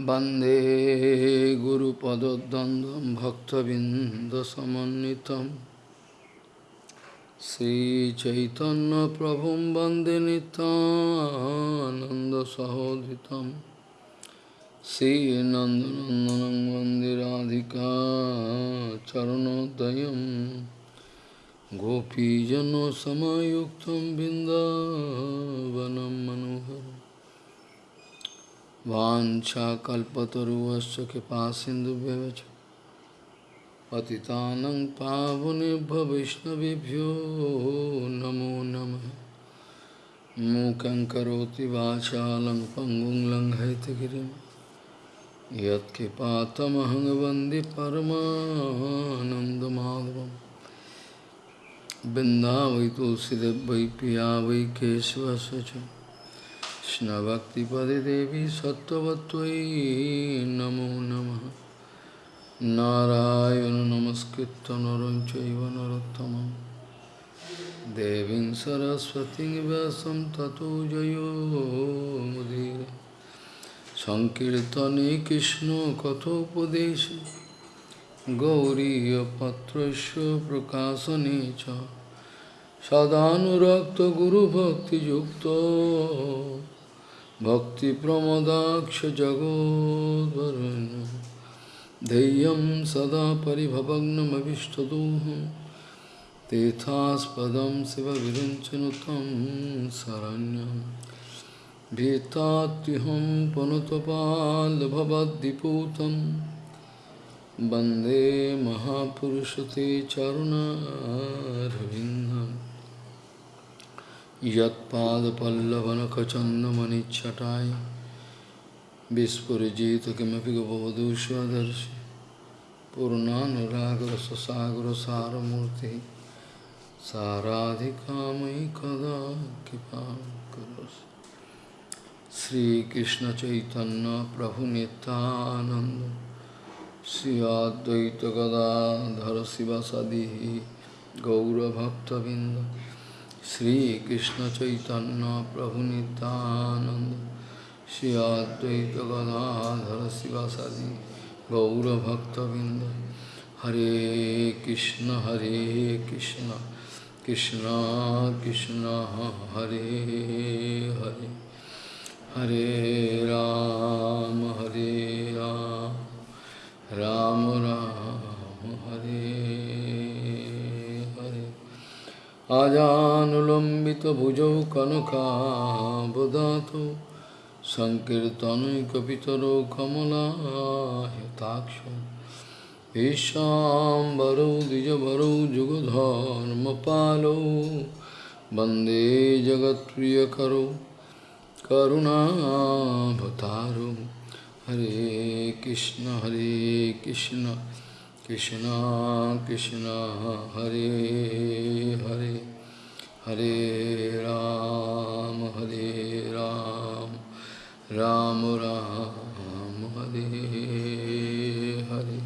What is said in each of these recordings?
वंदे गुरुपदद्वन्द्वं भक्तबिन्दसमन्वितं। श्रीचैतन्यप्रभुं वंदे नितानन्दसहोदितं श्रीनन्दनन्दनं वंदे राधिका चरणोदयं। गोपीजनसमयुक्तं बिन्दावनं मनोहरम्। वाञ्छाकल्पतरुवश्च कृपासिन्धुभ्यः च पतितानं पावनेभ्यो वैष्णवेभ्यो नमो नमः। मूकं करोति वाचालं पङ्गुं लङ्घयितगिरिं यत्कृपातमहं वंदे तुलसीदेव वै पिया वै केशवस्य কৃষ্ণভক্তিপদে দেবী সত্যবত্যই নমো নম। নারায়ণ নমস্কৃত নরঞ্চৈব নরোত্তম দেবী সরস্বতী ব্যাসম ততো জয়োমুদীর সংকীর্তনে কৃষ্ণ কথোপদেশ। গৌরীপত্র প্রকাশনে চ। সদানুরক্ত গুরুভক্তিযুক্ত। भक्तिप्रमदाक्षजगोद्वरुण्य धैर्यं सदा परिभवग्नमभिष्टदोहं तेथास्पदं शिवविरञ्चनुतं शरण्यं। भीतात्युहं पुनतपाल्भवद्दिपूतं वंदे महापुरुषते चरुणारविन्दम्। यत्पादपल्लवनखचन्दमनिच्छटाय विस्फुरिजित किमपि गबवधू स्वदर्शि पूर्णानुरागरससागरसारमूर्तिः साराधिकामयि कदा कृपां करोसि श्रीकृष्णचैतन्यप्रभुनितानन्द श्री अद्वैतगदाधर शिवसदिः गौरभक्तबिन्द श्रीकृष्ण चैतन्य प्रभु नित्यानंद श्री अद्वैत गदाधर शिवासादि गौरभक्तबिंद हरे कृष्ण हरे कृष्ण कृष्ण कृष्ण हरे हरे हरे राम हरे राम राम राम आजानुलम्बितभुजौ कनकाबदातौ सङ्कीर्तनैकपितरो कमलायताक्ष ईशाम्बरौ द्विजवरौ जुगधर्मपालौ वंदे जगत्प्रियकरौ करुणाभतारौ। हरे कृष्ण हरे Krishna. Krishna Krishna Hare Hare Hare Ram Hare Ram Ram Ram Hare Hare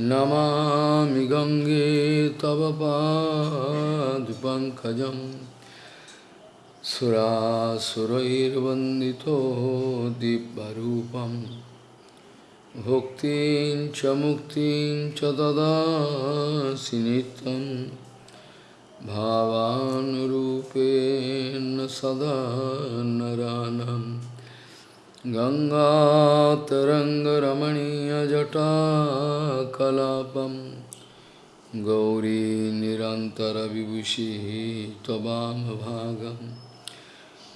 Namami Gange Tava Padupankajam Sura Surair Vandito Dibbarupam भुक्तिं च मुक्तिं च ददासि नित्यं भावानुरूपेण सदा नरानं गङ्गातरङ्गरमणीयजटाकलापं गौरी निरन्तरविभूषिः त्ववामभागम्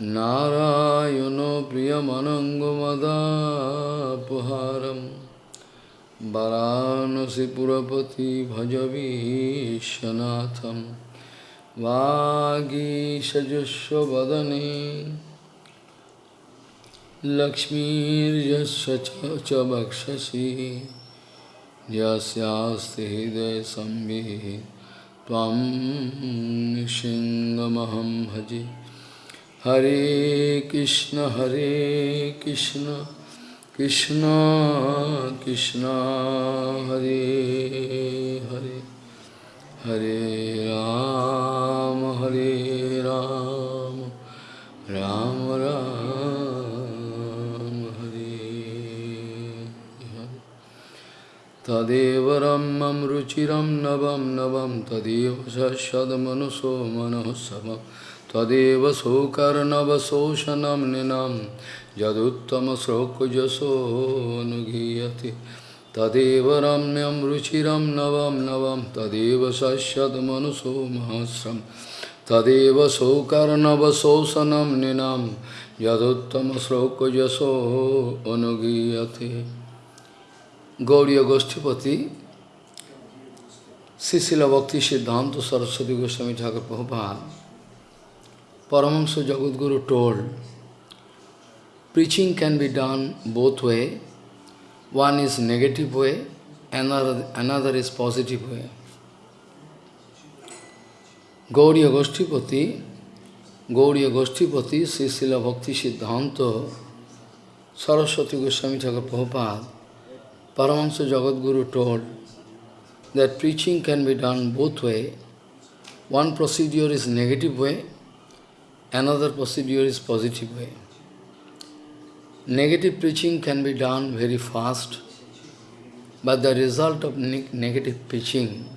नारायणो प्रियमनङ्गमदापहारं। वरानसिपुरपति भजवीशनाथं वागीषजुष्वदने लक्ष्मीर्यस्य च वक्षसि यस्यास्ति हृदयसंविः त्वं सिंहमहं भजे। Hare Krishna Hare Krishna Krishna Krishna Hare Hare Hare Ram Hare Ram Ram Ram Hare तदेव रम्यं रुचिरं नवं नवं तदेव सदमनुषो मनोत्सवं तदेव सौकर्णवशोषणं निनं यदुत्तमश्लोकजसो अनुगीयते तदेव रम्यम रुचिरं नवम नवं, तदेव सश्यद्मनुषो महस्रं। तदेव सौकर्णवशोषणं निनं यदुत्तमश्लोकजसो अनुगीयते गौरी गोष्ठीपति शिशिला भक्ति सिद्धांत Saraswati Goswami Thakur Prabhupada Paramahamsa Jagadguru told, preaching can be done both way. One is negative way, another, another is positive way. Gauriya Goshtipati, Gauriya Goshtipati, Sisila Bhakti Siddhanta Saraswati Goswami Thakur Prabhupada, Paramahansa Jagadguru told that preaching can be done both way. One procedure is negative way, another procedure is positive way. Negative preaching can be done very fast, but the result of ne negative preaching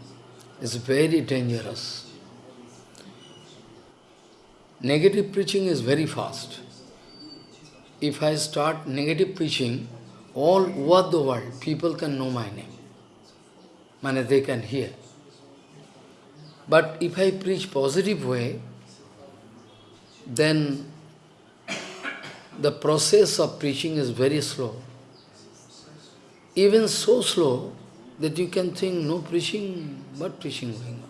is very dangerous. Negative preaching is very fast. If I start negative preaching, all over the world, people can know my name. Mane they can hear. But if I preach positive way, then the process of preaching is very slow. Even so slow that you can think no preaching, but preaching going on.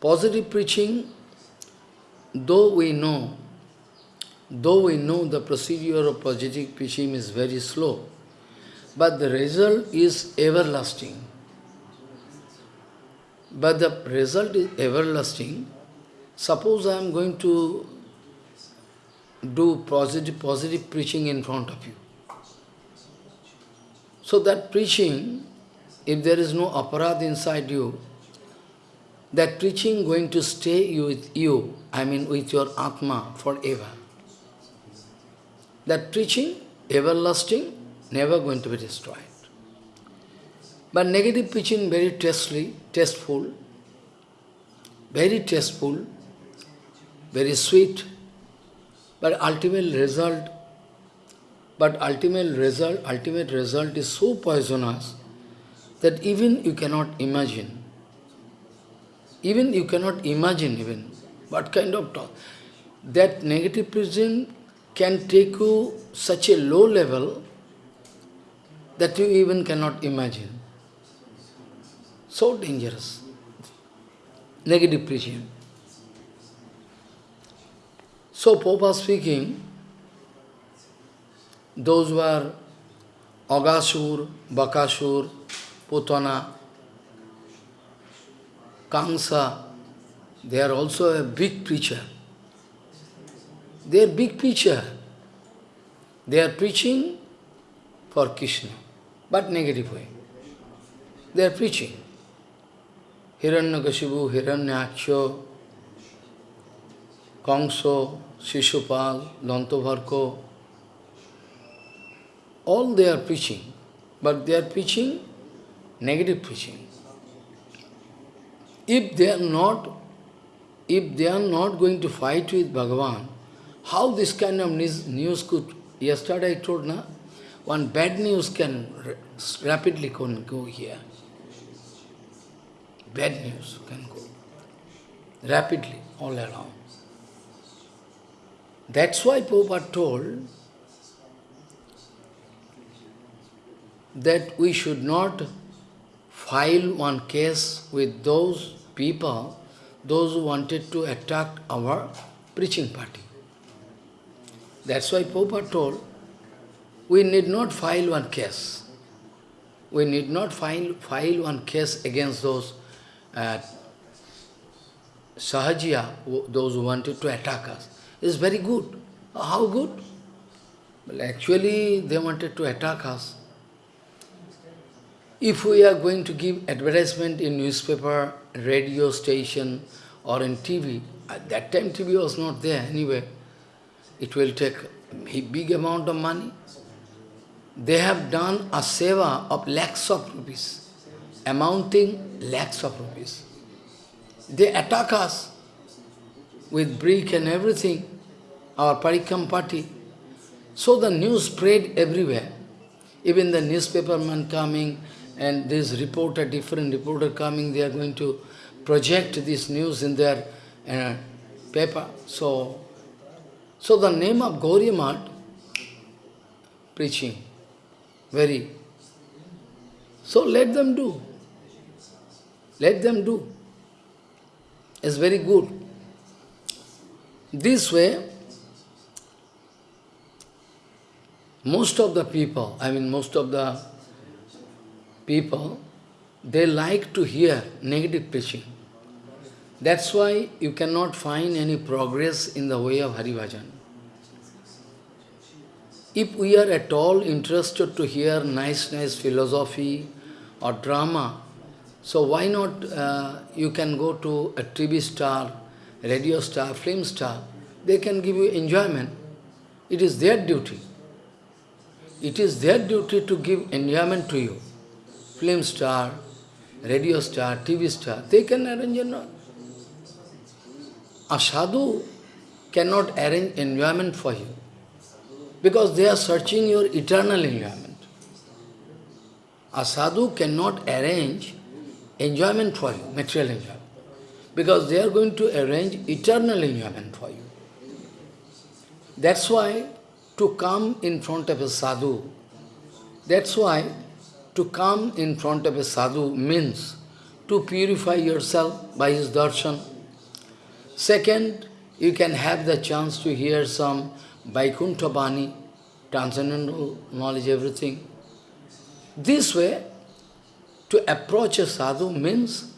Positive preaching, though we know Though we know the procedure of positive preaching is very slow, but the result is everlasting. But the result is everlasting. Suppose I am going to do positive, positive preaching in front of you. So that preaching, if there is no aparad inside you, that preaching going to stay with you, I mean with your Atma forever. That preaching, everlasting, never going to be destroyed. But negative preaching, very tastefully, tasteful, very tasteful, very sweet, but ultimate result, but ultimate result, ultimate result is so poisonous that even you cannot imagine. Even you cannot imagine even what kind of talk. That negative preaching can take you such a low level that you even cannot imagine. So dangerous. Negative preaching. So Popa speaking, those were Aghasur, Bakasur, Putana, Kamsa, they are also a big preacher. They are big preacher. They are preaching for Krishna, but negative way. They are preaching. Hiranyakashipu, Hiranyaksha, Kangso, Shishupal, Dantavakra, all they are preaching, but they are preaching negative preaching. If they are not, if they are not going to fight with Bhagavan, how this kind of news could, yesterday I told, na, one bad news can rapidly go here. Bad news can go rapidly all around. That's why Prabhupada told that we should not file one case with those people, those who wanted to attack our preaching party. That's why Prabhupada told, we need not file one case. We need not file, file one case against those uh, Sahajiya, those who wanted to attack us. It's very good. How good? Well, actually, they wanted to attack us. If we are going to give advertisement in newspaper, radio station, or in TV, at that time TV was not there anyway, it will take a big amount of money. they have done a seva of lakhs of rupees, amounting lakhs of rupees. They attack us with brick and everything, our Parikam party. So the news spread everywhere. Even the newspaperman coming and this reporter, different reporter coming, they are going to project this news in their uh, paper. So, so the name of Gauriya preaching, very. So let them do. Let them do. It's very good. This way, most of the people, I mean most of the people, they like to hear negative preaching. That's why you cannot find any progress in the way of Hari Bhajan. If we are at all interested to hear nice, nice philosophy or drama, so why not uh, you can go to a TV star, radio star, film star, they can give you enjoyment. It is their duty. It is their duty to give enjoyment to you. Film star, radio star, TV star, they can arrange enjoyment. A sadhu cannot arrange enjoyment for you because they are searching your eternal enjoyment. A sadhu cannot arrange enjoyment for you, material enjoyment, because they are going to arrange eternal enjoyment for you. That's why to come in front of a sadhu, that's why to come in front of a sadhu means to purify yourself by his darshan. Second, you can have the chance to hear some Vaikuntha Bani, transcendental knowledge, everything. This way, to approach a sadhu means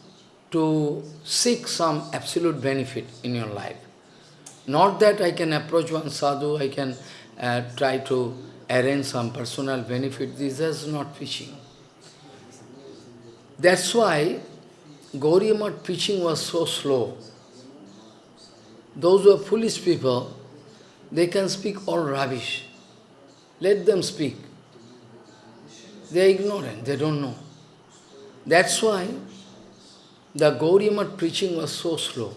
to seek some absolute benefit in your life. Not that I can approach one sadhu, I can uh, try to arrange some personal benefit. This is not preaching. That's why Gauriya preaching was so slow. Those who are foolish people, they can speak all rubbish. Let them speak. They are ignorant, they don't know. That's why the Gauriya preaching was so slow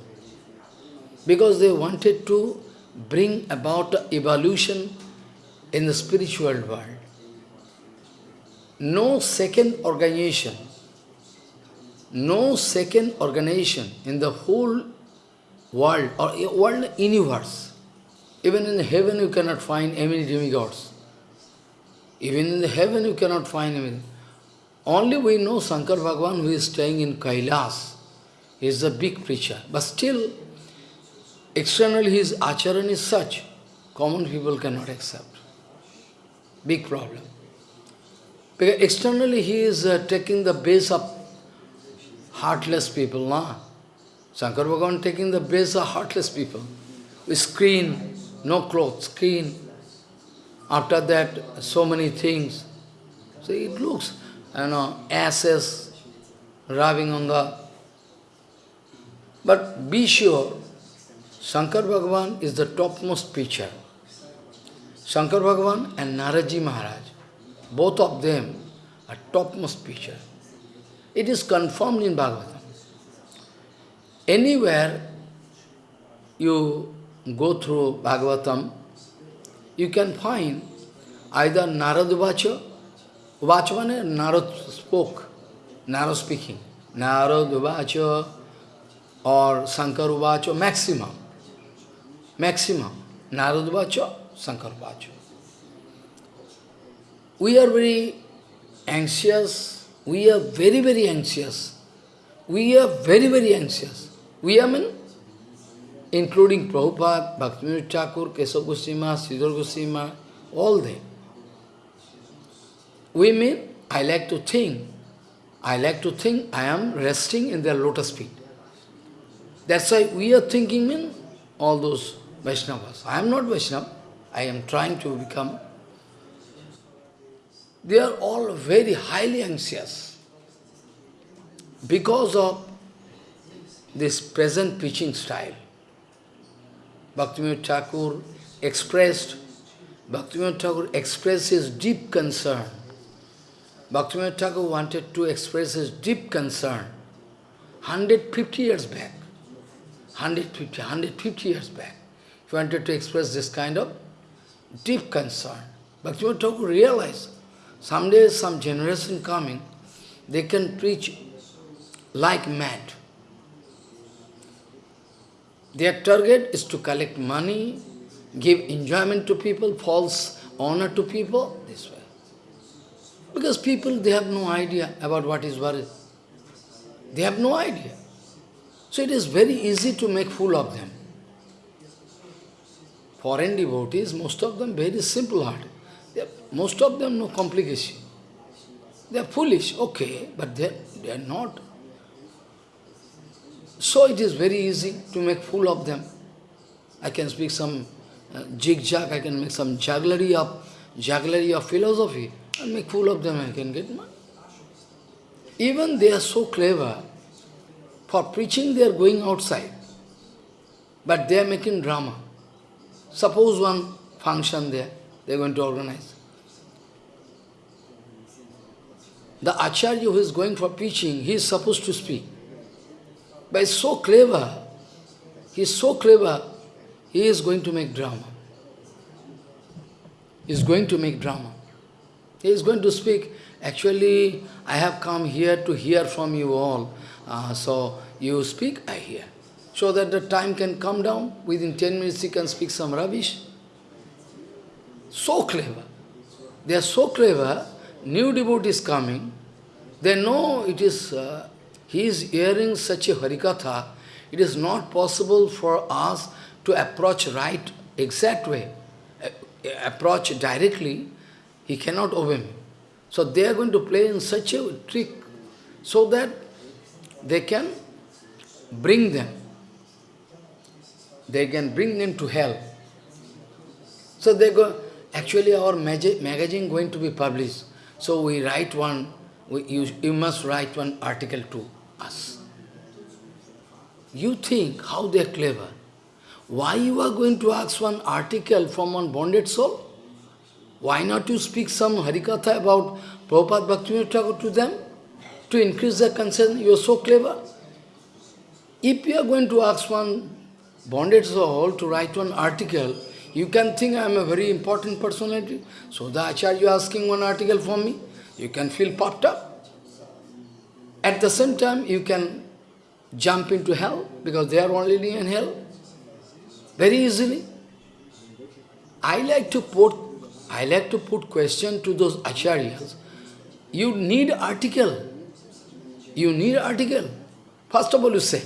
because they wanted to bring about evolution in the spiritual world. No second organization, no second organization in the whole world or world universe, even in heaven you cannot find any demigods. Even in the heaven you cannot find any. Only we know Shankar Bhagavan who is staying in Kailas. Is a big preacher. But still, Externally his acharan is such, common people cannot accept. Big problem. Because externally he is uh, taking the base of heartless people, na? Shankar Bhagavan taking the base of heartless people. With screen, no clothes, screen. After that, so many things. So it looks, you know, asses rubbing on the... But be sure, Shankar Bhagavan is the topmost preacher. Shankar Bhagavan and Naraji Maharaj, both of them are topmost preacher. It is confirmed in Bhagavatam. Anywhere you go through Bhagavatam, you can find either Narad Vacha, Vacha means Narad spoke, Narad speaking, Narad Vacha or Shankar Vacha, maximum maximum. Narad Vacha, Shankar Vacha. We are very anxious, we are very, very anxious. We are very, very anxious. We are mean, including Prabhupada, Bhaktivinoda Thakur, Keshav Goswami, Sridhar Goswami, all them. We mean, I like to think, I like to think I am resting in their lotus feet. That's why we are thinking, mean, all those Vaishnavas. I am not Vaishnava. I am trying to become. They are all very highly anxious because of this present preaching style. Bhaktivinoda Thakur expressed Bhaktivinoda Thakur expressed his deep concern. Bhaktivinoda Thakur wanted to express his deep concern 150 years back. 150, 150 years back. He wanted to express this kind of deep concern. Bhaktivinoda Thakur realized someday some generation coming, they can preach like mad. Their target is to collect money, give enjoyment to people, false honor to people, this way. Because people, they have no idea about what is worry. They have no idea. So it is very easy to make fool of them. Foreign devotees, most of them very simple-hearted. Most of them no complication. They are foolish, okay, but they, they are not. So it is very easy to make fool of them. I can speak some uh, jig-jag, I can make some jugglery of, jugglery of philosophy, and make fool of them, I can get money. Even they are so clever, for preaching they are going outside, but they are making drama. Suppose one function there, they are going to organize. The Acharya who is going for preaching, he is supposed to speak. But he's so clever, he is so clever, he is going to make drama. He is going to make drama. He is going to speak, actually, I have come here to hear from you all. Uh, so, you speak, I hear. So that the time can come down, within 10 minutes he can speak some rubbish. So clever. They are so clever, new devotees coming, they know it is, uh, he is hearing such a harikatha, it is not possible for us to approach right, exact way, approach directly, he cannot obey me. So they are going to play in such a trick, so that they can bring them, they can bring them to hell. So they go, actually our magazine going to be published. So we write one, we, you, you must write one article to us. You think how they are clever. Why you are going to ask one article from one bonded soul? Why not you speak some Harikatha about Prabhupada Bhaktivinoda Thakur to them? To increase their concern, you are so clever. If you are going to ask one bonded soul to write one article, you can think I am a very important personality. So the Acharya asking one article for me, you can feel puffed up. At the same time, you can jump into hell, because they are already in hell, very easily. I like to put, I like to put question to those acharyas. You need article. You need article. First of all, you say,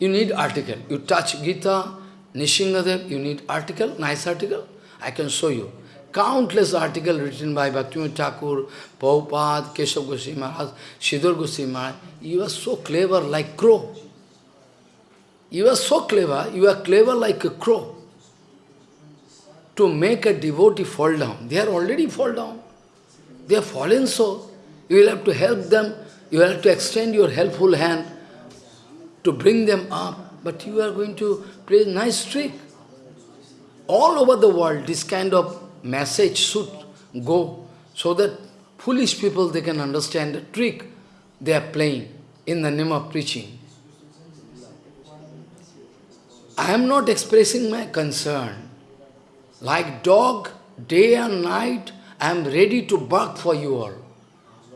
you need article. You touch Gita, Nishingadev, you need article, nice article. I can show you. Countless articles written by Bhaktivinoda Thakur, Prabhupada, Keshav Goswami Maharaj, Sridhar Goswami Maharaj. You are so clever like crow. You are so clever, you are clever like a crow. To make a devotee fall down. They are already fall down. They are fallen so. You will have to help them. You will have to extend your helpful hand to bring them up. But you are going to play a nice trick. All over the world, this kind of message should go so that foolish people, they can understand the trick they are playing in the name of preaching. I am not expressing my concern. Like dog, day and night, I am ready to bark for you all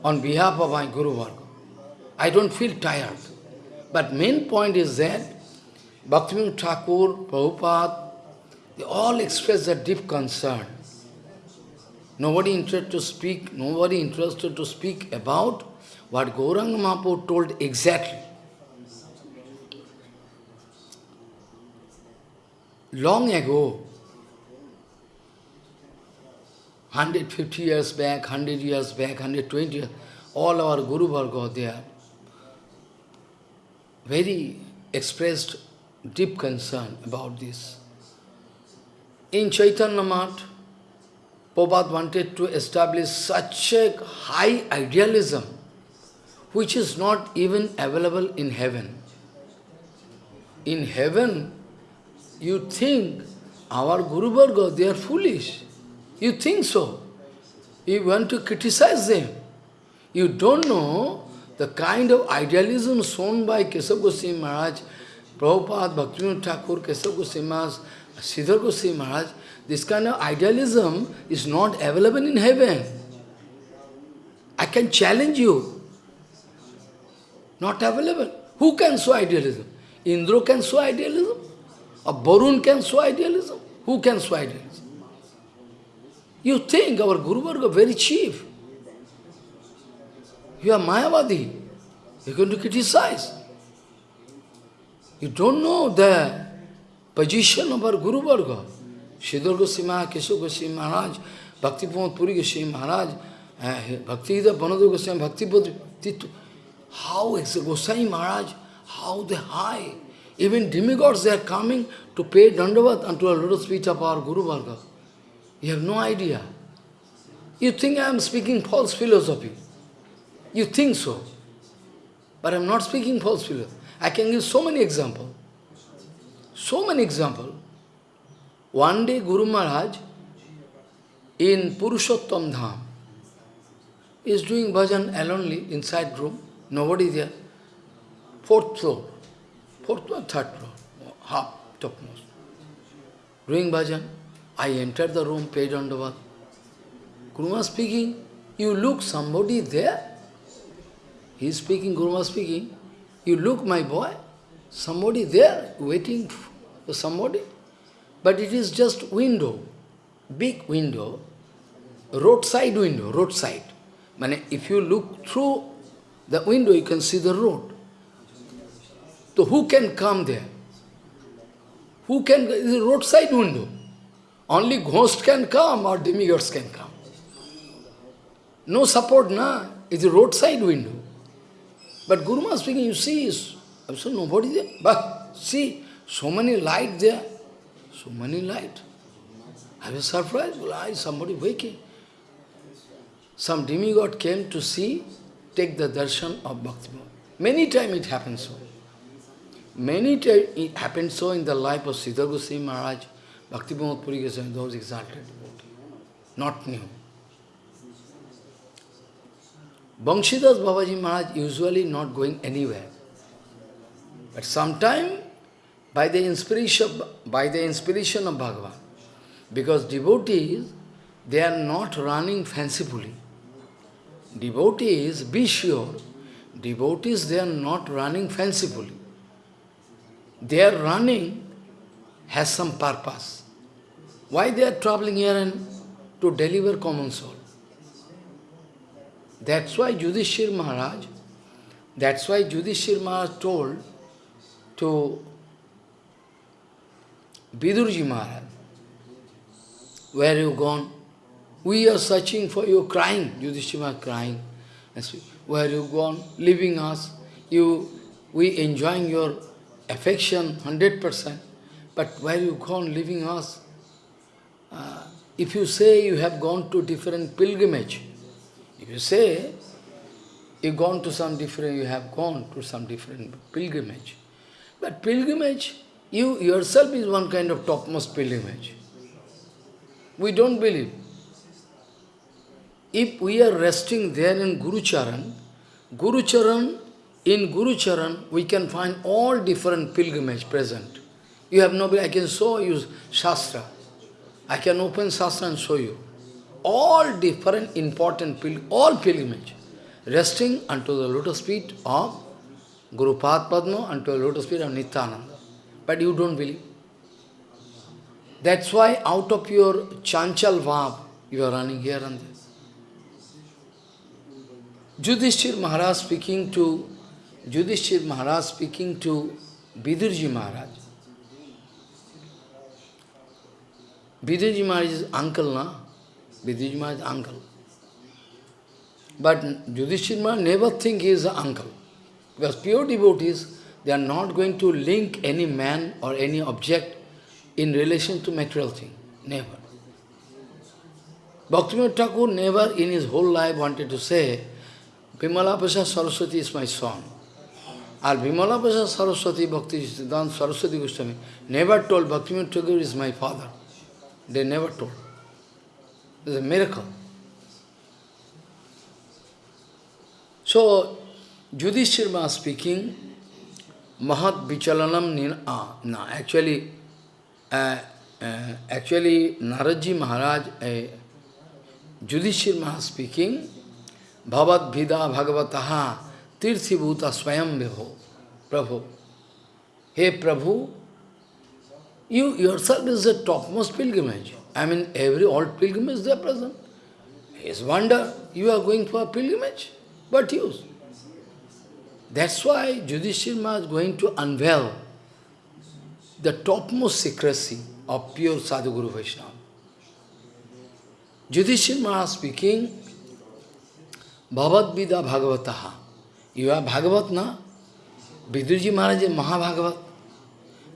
on behalf of my Guru. I don't feel tired. But main point is that Bhaktivinoda Thakur, Prabhupada, they all express a deep concern. Nobody interested to speak, nobody interested to speak about what Gauranga Mahaprabhu told exactly. long ago, 150 years back, 100 years back, 120 years, all our Guru Varga, they are very expressed deep concern about this. In Chaitanya Math, Prabhupada wanted to establish such a high idealism, which is not even available in heaven. In heaven, you think our Guru Varga, they are foolish. You think so. You want to criticize them. You don't know the kind of idealism shown by Keshav Goswami Maharaj, Prabhupada, Bhaktivinoda Thakur, Keshav Goswami Maharaj, Sridhar Goswami Maharaj, this kind of idealism is not available in heaven. I can challenge you. Not available. Who can show idealism? Indra can show idealism? Or Barun can show idealism? Who can show idealism? You think our Guru Varga very cheap. You are Mayavadi. You're going to criticize. You don't know the position of our Guru Varga. Sridhar Goswami Keshav Goswami Maharaj, Bhakti Pramod Puri Goswami Maharaj, uh, Bhakti Banadha Goswami, Bhakti Titu. How is Goswami Maharaj, how they high. Even demigods, they are coming to pay dandavat unto a lotus feet of our Guru Varga. You have no idea. You think I am speaking false philosophy. You think so. But I am not speaking false philosophy. I can give so many examples. So many examples. One day Guru Maharaj in Purushottam Dham is doing bhajan alonely inside room, nobody there. Fourth floor, fourth or third floor, half topmost. Doing bhajan, I entered the room, paid. Guru Maharaj speaking, you look somebody there? He is speaking, Maharaj speaking, you look my boy, somebody there waiting for somebody. But it is just window, big window, roadside window, roadside. Mane, if you look through the window, you can see the road. So who can come there? Who can, a roadside window. Only ghost can come or demigods can come. No support, na. It's a roadside window. But Guru Maharaj speaking, you see, absolutely nobody there. But see, so many light there. So many light. I was surprised. Well, somebody waking. Some demigod came to see, take the darshan of Bhakti. Many times it happens so. Many times it happened so in the life of Sridhar Goswami Maharaj, Bhakti Puri Goswami, those exalted Not new. Banshidas Babaji Maharaj usually not going anywhere. But sometime by the inspiration, by the inspiration of Bhagavan. Because devotees, they are not running fancifully. Devotees, be sure, devotees, they are not running fancifully. They are running has some purpose. Why they are traveling here and to deliver common soul? That's why Yudhishthir Maharaj, that's why Yudhishthir Maharaj told to Vidurji Maharaj, where you gone? We are searching for you, crying. Yudhishthira crying. Where you gone? Leaving us. You, we enjoying your affection, 100%. But where you gone, leaving us? Uh, if you say you have gone to different pilgrimage, if you say you gone to some different, you have gone to some different pilgrimage. But pilgrimage you yourself is one kind of topmost pilgrimage. We don't believe. If we are resting there in Guru Charan, Guru Charan, in Guru Charan, we can find all different pilgrimage present. You have no, I can show you Shastra. I can open Shastra and show you. All different important, pil all pilgrimage, resting unto the lotus feet of Guru Padma, unto the lotus feet of Nityananda but you don't believe. That's why out of your chanchal vav, you are running here and there. Judhishthir Maharaj speaking to Judhishthir Maharaj speaking to Vidurji Maharaj. Vidurji Maharaj is uncle, na? Vidurji Maharaj is uncle. But Judhishthir Maharaj never think he is an uncle. Because pure devotees, they are not going to link any man or any object in relation to material thing. Never. Bhaktivinoda Thakur never in his whole life wanted to say, Vimala Prasad Saraswati is my son. Or Vimala Prasad Saraswati Bhakti Siddhanta Saraswati Goswami never told Bhaktivinoda Thakur is my father. They never told. It's a miracle. So, Yudhishthira speaking, Mahat Vichalanam Nina, ah, no, actually, uh, uh, actually, Naradji Maharaj, uh, Yudhishthira speaking, Bhavat Vida Bhagavataha Tirthi Bhuta Swayam Vibho, Prabhu. Hey Prabhu, you yourself is the topmost pilgrimage. I mean, every old pilgrimage they are present. It's wonder you are going for a pilgrimage. What use? That's why Yudhishthira is going to unveil the topmost secrecy of pure Sadhguru Vaishnava. Yudhishthira Maharaj speaking, Bhavad Vida Bhagavataha. You are Bhagavat, na? Vidurji Maharaj is Mahabhagavat.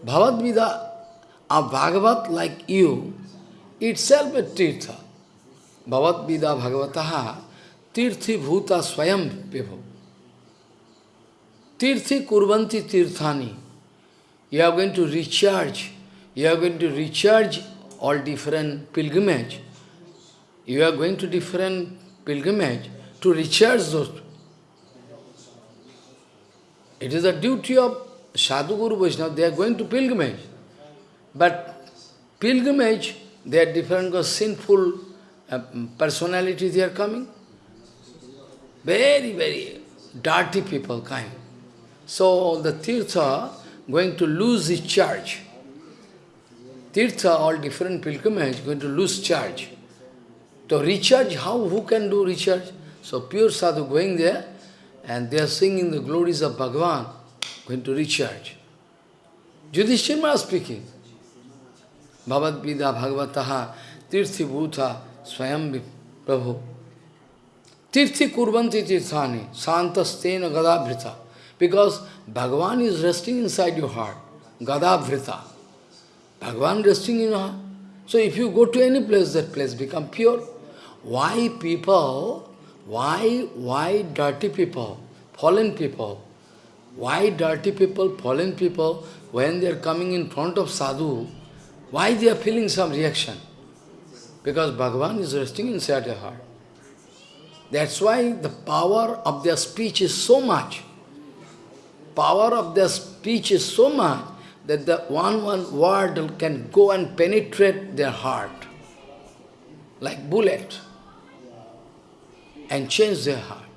Bhavad Vida, a Bhagavat like you, itself a Tirtha. Bhavad Vida Bhagavataha, Tirthi Bhuta Swayam Vibhu. Tirthi Kurvanti Tirthani. You are going to recharge. You are going to recharge all different pilgrimage. You are going to different pilgrimage to recharge those. It is the duty of Sadhu Guru Vaishnava, they are going to pilgrimage. But pilgrimage, they are different because sinful uh, personality they are coming. Very, very dirty people kind. So the Tirtha going to lose its charge. Tirtha, all different pilgrimage, going to lose charge. To recharge, how, who can do recharge? So pure sadhu going there, and they are singing the glories of Bhagavan, going to recharge. Yudhishthira speaking. Bhavad Vida Bhagavataha Tirthi Bhuta Swayam Prabhu. Tirthi Kurvanti Tirthani Santastena Gadabhrita. Because Bhagavan is resting inside your heart. Gadabhrita. Bhagavan resting in your heart. So if you go to any place, that place become pure. Why people, why, why dirty people, fallen people, why dirty people, fallen people, when they are coming in front of sadhu, why they are feeling some reaction? Because Bhagavan is resting inside their heart. That's why the power of their speech is so much. Power of their speech is so much that the one one word can go and penetrate their heart like bullet and change their heart.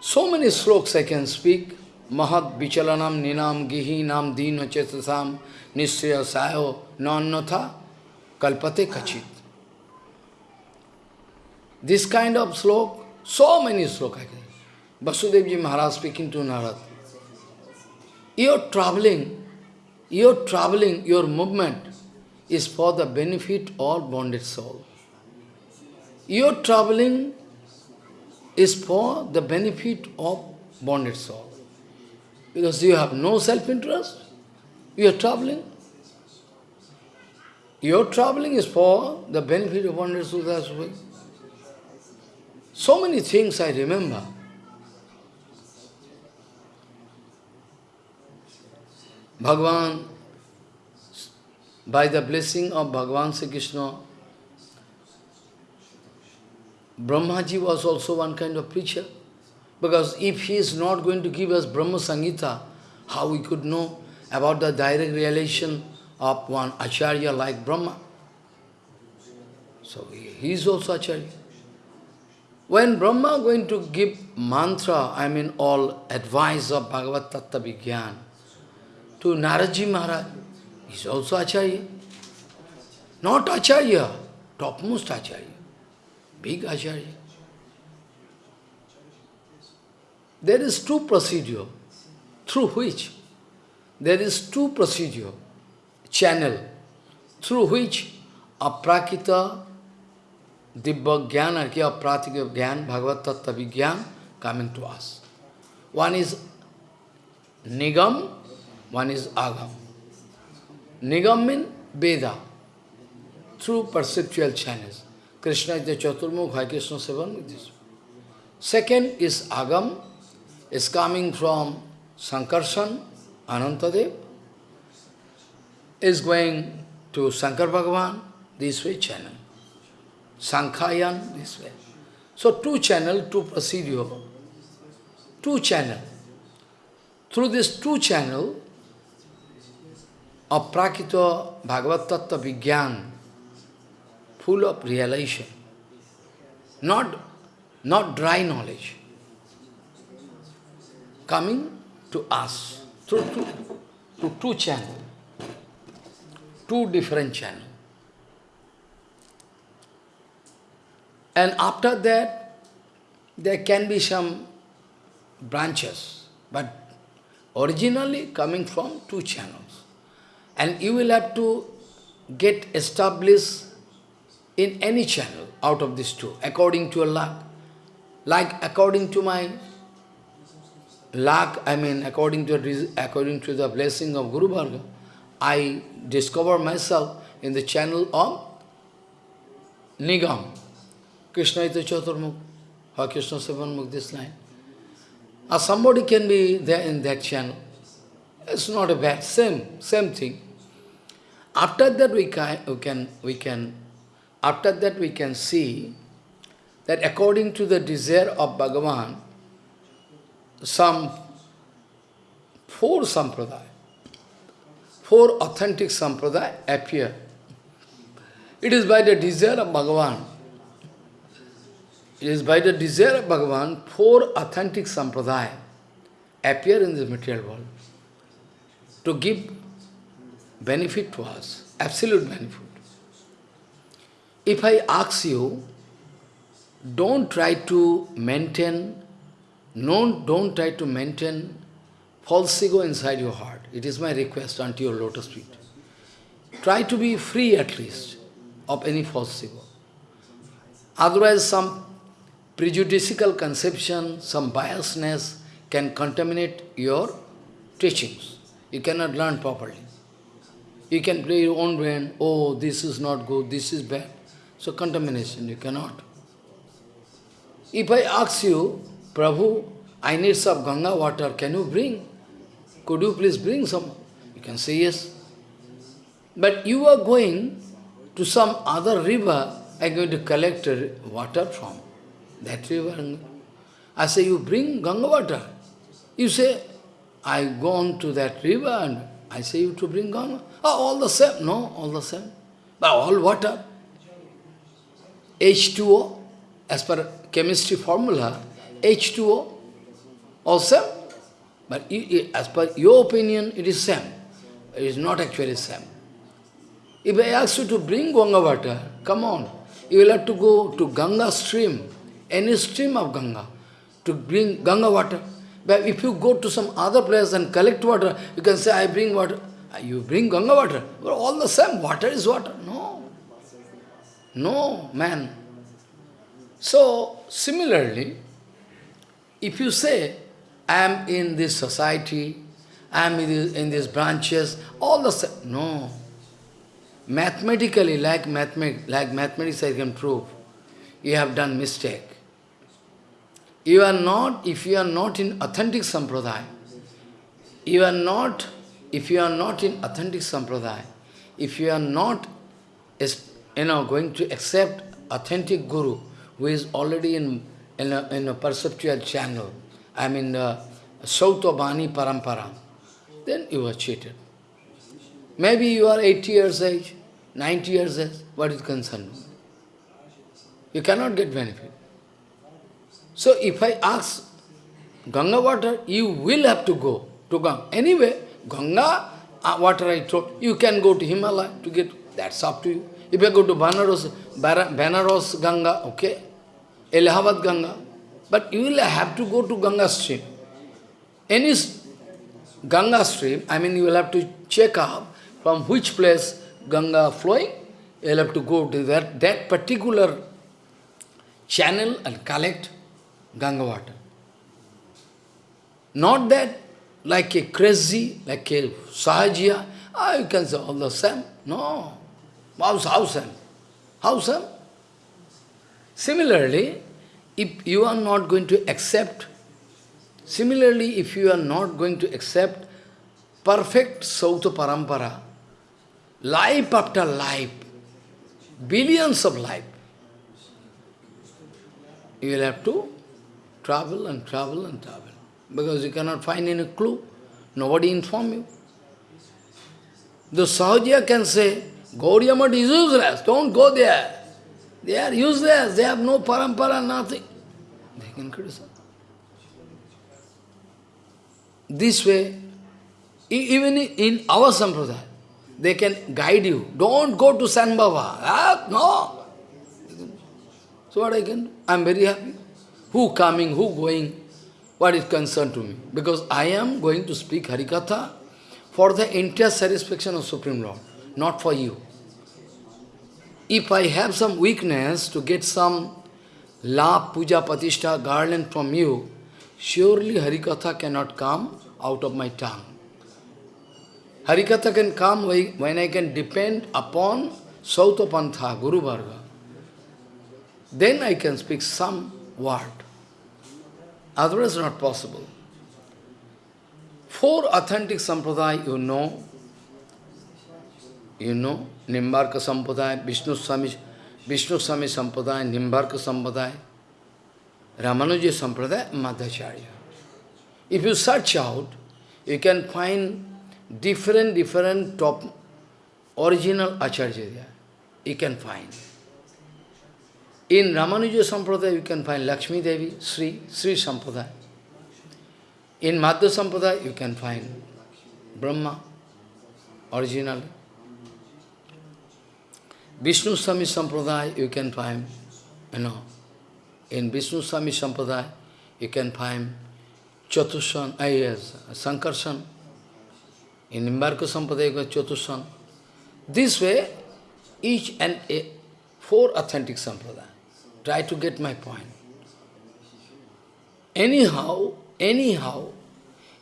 So many sloks I can speak. Mahat Vichalanam Ninam Gihinam Dino Chetasam Nisriya Sayo Nannatha Kalpate Kachit. This kind of slok, so many slok I can. Vasudevji Maharaj speaking to Narad. Your traveling, your traveling, your movement is for the benefit of bonded soul. Your traveling is for the benefit of bonded soul. Because you have no self-interest, you are traveling. Your traveling is for the benefit of bonded soul as well. So many things I remember. Bhagavan, by the blessing of Bhagavan Sri Krishna, Brahmaji was also one kind of preacher. Because if he is not going to give us Brahma Samhita, how we could know about the direct realization of one Acharya like Brahma? So he is also Acharya. When Brahma going to give mantra, I mean all advice of Bhagavad Tattva Vigyan, to Naraji Maharaj, he is also Acharya. Not Acharya, topmost Acharya big Acharya. There is two procedure through which there is two procedure, channel, through which aprakita, dibba jnana, apratika jnana, bhagavad tattva coming to us. One is nigam, one is agam. Nigam means Veda, through perceptual channels. Krishna is the Chaturmukh, Hare Krishna Sevan with this. Second is Agam, is coming from Sankarshan, Anantadev, is going to Shankar Bhagavan, this way channel. Sankhayan, this way. So two channel, two procedure, two channel. Through this two channel of Prakita Bhagavad Tattva Vigyan, full of realization, not, not dry knowledge, coming to us through two, two channel, two different channels. And after that, there can be some branches, but originally coming from two channels. And you will have to get established in any channel out of these two, according to luck. Like according to my luck, I mean according to, according to the blessing of Guru Varga, I discover myself in the channel of Nigam, Krishna is the Chaturmukh, or Krishna Sevanmukh, this line. Or somebody can be there in that channel. It's not a bad, same, same thing. After that we can, we can, we can, after that we can see that according to the desire of Bhagavan, some four sampradaya, four authentic sampradaya appear. It is by the desire of Bhagavan it is by the desire of Bhagavan, four authentic sampradaya appear in the material world to give benefit to us, absolute benefit. If I ask you, don't try to maintain, no, don't try to maintain false ego inside your heart. It is my request unto your lotus feet. Try to be free at least of any false ego. Otherwise, some prejudicial conception, some biasness can contaminate your teachings. You cannot learn properly. You can play your own brain, oh, this is not good, this is bad. So contamination, you cannot. If I ask you, Prabhu, I need some Ganga water, can you bring? Could you please bring some? You can say yes. But you are going to some other river, I am going to collect water from. That river. I say, you bring Ganga water. You say, I go on to that river and I say you to bring Ganga. Oh, all the same. No, all the same. But all water. H2O, as per chemistry formula, H2O, all same. But as per your opinion, it is same. It is not actually same. If I ask you to bring Ganga water, come on, you will have to go to Ganga stream any stream of Ganga to bring Ganga water. But if you go to some other place and collect water, you can say, I bring water. Ah, you bring Ganga water. But all the same, water is water. No. No, man. So, similarly, if you say, I am in this society, I am in, these branches, all the same. No. Mathematically, like, mathemat like mathematics I can prove, you have done mistake. You are not, if you are not in authentic sampradaya, you are not, if you are not in authentic sampradaya, if you are not, you know, going to accept authentic guru who is already in, in, a, in a perceptual channel, I mean, uh, Sauta Bani Parampara, then you are cheated. Maybe you are 80 years age, 90 years age, what is concerned? You cannot get benefit. So if I ask Ganga water, you will have to go to Ganga. Anyway, Ganga uh, water I told, you can go to Himalaya to get, that's up to you. If you go to Banaras, Banaras Ganga, okay, Allahabad Ganga, but you will have to go to Ganga stream. Any Ganga stream, I mean you will have to check out from which place Ganga flowing, you will have to go to that, that particular channel and collect Ganga water. Not that like a crazy, like a sahajiya, ah, you can say all the same. No. How, how same? How same? Similarly, if you are not going to accept, similarly, if you are not going to accept perfect Sauta Parampara, life after life, billions of life, you will have to travel and travel and travel. Because you cannot find any clue. Nobody inform you. The Sahajya can say, Gaudiya Math is useless, don't go there. They are useless, they have no parampara, nothing. They can criticize. This way, even in our sampradaya, they can guide you. Don't go to San Baba. Ah, no. So what I can do? I am very happy. Who coming, who going, what is concerned to me? Because I am going to speak Harikatha for the entire satisfaction of Supreme Lord, not for you. If I have some weakness to get some love, puja, patishta, garland from you, surely Harikatha cannot come out of my tongue. Harikatha can come when I can depend upon Sautapantha, Guru Varga. Then I can speak some word. Otherwise not possible. Four authentic sampradaya you know, you know, Nimbarka Sampradaya, Vishnu Swami, Vishnu Swami Sampradaya, Nimbarka Sampradaya, Ramanuja Sampradaya, Madhvacharya. If you search out, you can find different, different top original Acharya. You can find. In Ramanuja Sampradaya, you can find Lakshmi Devi, Sri, Sri Sampradaya. In Madhva Sampradaya, you can find Brahma, originally. Vishnu Swami Sampradaya, you can find, you know, in Vishnu Swami Sampradaya, you can find Chatushan, uh, yes, Sankarshan. In Nimbarka Sampradaya, you Chatushan. This way, each and a, four authentic Sampradaya. Try to get my point. Anyhow, anyhow,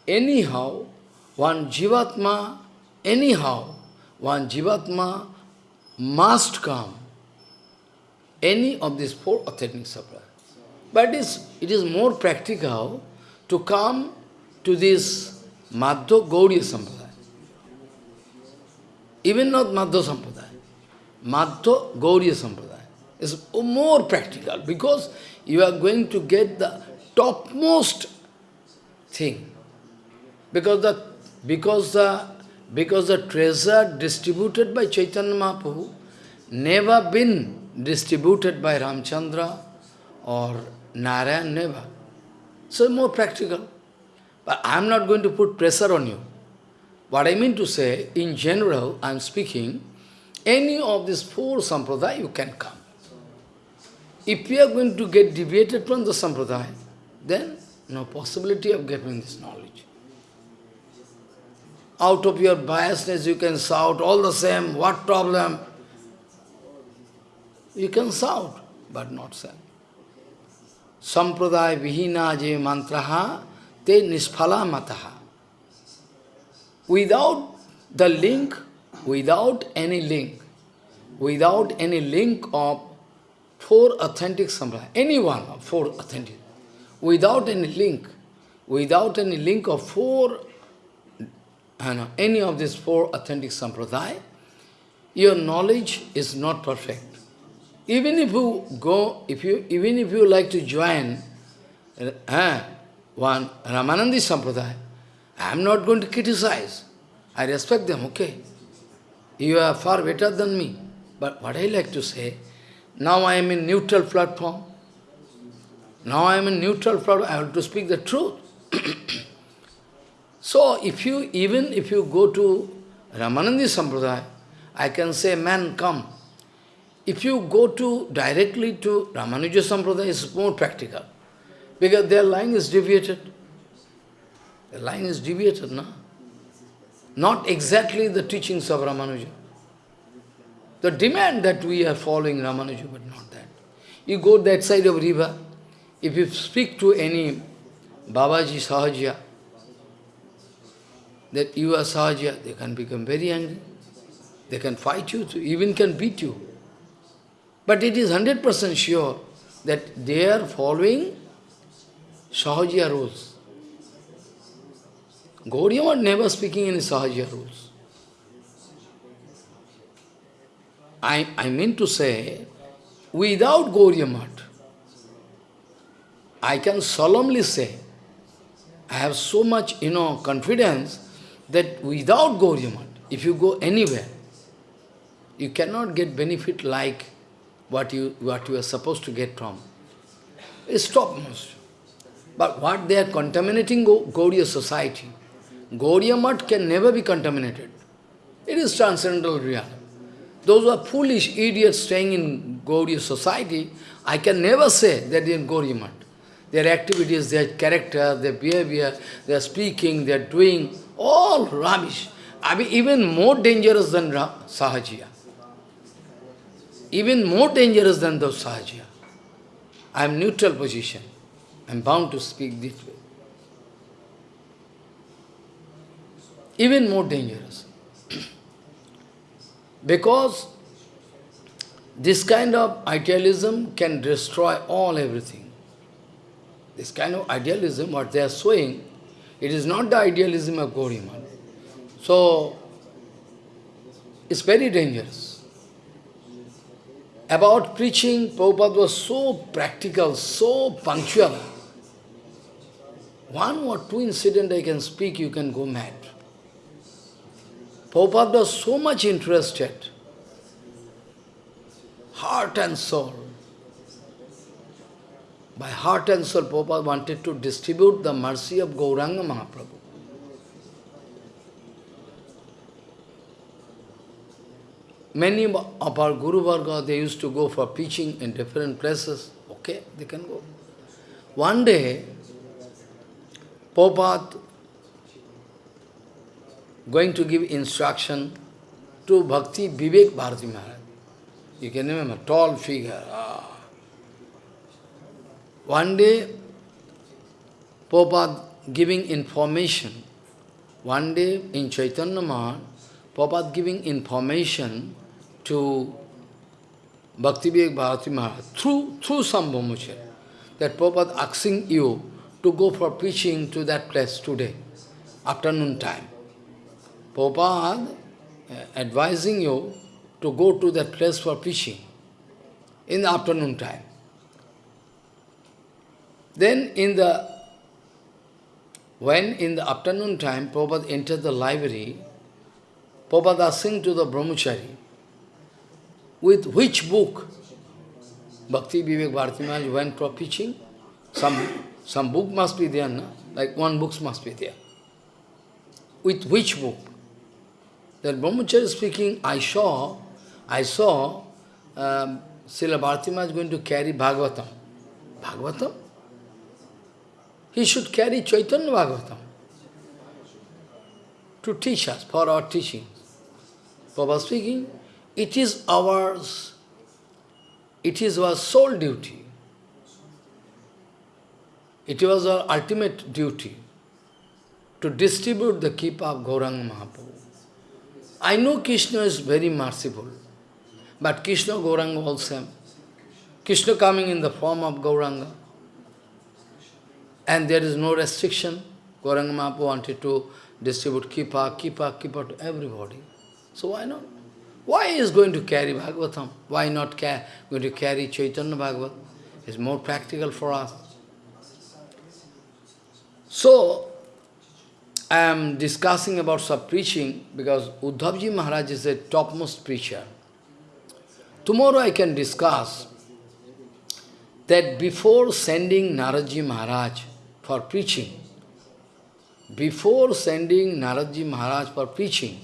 anyhow, one Jivatma, anyhow, one Jivatma must come any of these four authentic supply. But it is, it is more practical to come to this Madhva Gauriya Sampradaya. Even not Madhva Sampradaya. Madhva Gauriya Sampradaya is more practical because you are going to get the topmost thing. Because the because the because the treasure distributed by Chaitanya Mahaprabhu never been distributed by Ramchandra or Narayan, never. So more practical. But I am not going to put pressure on you. What I mean to say, in general, I am speaking, any of these four sampradaya you can come. If you are going to get deviated from the sampradaya, then no possibility of getting this knowledge. Out of your biasness you can shout all the same, what problem? You can shout, but not say. Sampradaya vihina je mantraha te nisphala mataha. Without the link, without any link, without any link of four authentic sampradaya, any one of four authentic, without any link, without any link of four, know, any of these four authentic sampradaya, your knowledge is not perfect. Even if you go, if you even if you like to join uh, one Ramanandi Sampradaya, I am not going to criticize. I respect them, okay. You are far better than me. But what I like to say, now I am in neutral platform. Now I am in neutral platform, I have to speak the truth. so if you, even if you go to Ramanandi Sampradaya, I can say, man, come. If you go to directly to Ramanuja Sampradaya, it's more practical. Because their line is deviated. The line is deviated, no? Not exactly the teachings of Ramanuja. The demand that we are following Ramanuja, but not that. You go that side of river, if you speak to any Babaji Sahaja, that you are Sahaja, they can become very angry. They can fight you, even can beat you. But it is 100% sure that they are following Sahaja rules. Gaudiya was never speaking in Sahaja rules. I, I mean to say, without Gaudiya Math, I can solemnly say, I have so much, you know, confidence that without Gauriya if you go anywhere, you cannot get benefit like what you, what you are supposed to get from. It's topmost. But what they are contaminating Gauriya society, Gauriya can never be contaminated. It is transcendental reality. Those who are foolish idiots staying in Gauriya society, I can never say that they are in Gauriya Their activities, their character, their behavior, their speaking, their doing, all rubbish. I mean, even more dangerous than Sahajiya. Even more dangerous than those Sahajiya. I am neutral position. I am bound to speak this way. Even more dangerous. because this kind of idealism can destroy all everything. This kind of idealism, what they are showing, it is not the idealism of Gauriman. So, it's very dangerous. About preaching, Prabhupada was so practical, so punctual. One or two incidents I can speak, you can go mad. Prabhupada was so much interested, heart and soul. By heart and soul, Prabhupada wanted to distribute the mercy of Gauranga Mahaprabhu. Many of our Guru Varga, they used to go for preaching in different places. Okay, they can go. One day, Prabhupada going to give instruction to Bhakti Vivek Bharati Maharaj. You can remember, tall figure. Ah. One day, Prabhupada giving information. One day in Chaitanya Prabhupada giving information to Bhakti Vivek Bharati Maharaj through, through some Brahmacharya. That Prabhupada asking you to go for preaching to that place today, afternoon time. Prabhupada uh, advising you to go to that place for preaching in the afternoon time. Then in the, when in the afternoon time, Prabhupada entered the library, Prabhupada asking to the brahmachari, with which book Bhakti Vivek Bharati went for preaching? Some, some book must be there, no? like one book must be there. With which book? That Brahmacharya speaking, I saw, I saw um, Srila Bhartima is going to carry Bhagavatam. Bhagavatam? He should carry Chaitanya Bhagavatam to teach us, for our teaching. Prabhupada speaking, it is ours, it is our sole duty. It was our ultimate duty to distribute the keep of Gauranga Mahaprabhu. I know Krishna is very merciful, but Krishna Gauranga also. Krishna coming in the form of Gauranga. And there is no restriction. Gauranga Mahaprabhu wanted to distribute Kipa, Kipa, Kipa to everybody. So why not? Why is going to carry Bhagavatam? Why not going to carry Chaitanya Bhagavat? It's more practical for us. So, I am discussing about some preaching because Uddhavji Maharaj is a topmost preacher. Tomorrow I can discuss that before sending Naradji Maharaj for preaching, before sending Naradji Maharaj for preaching,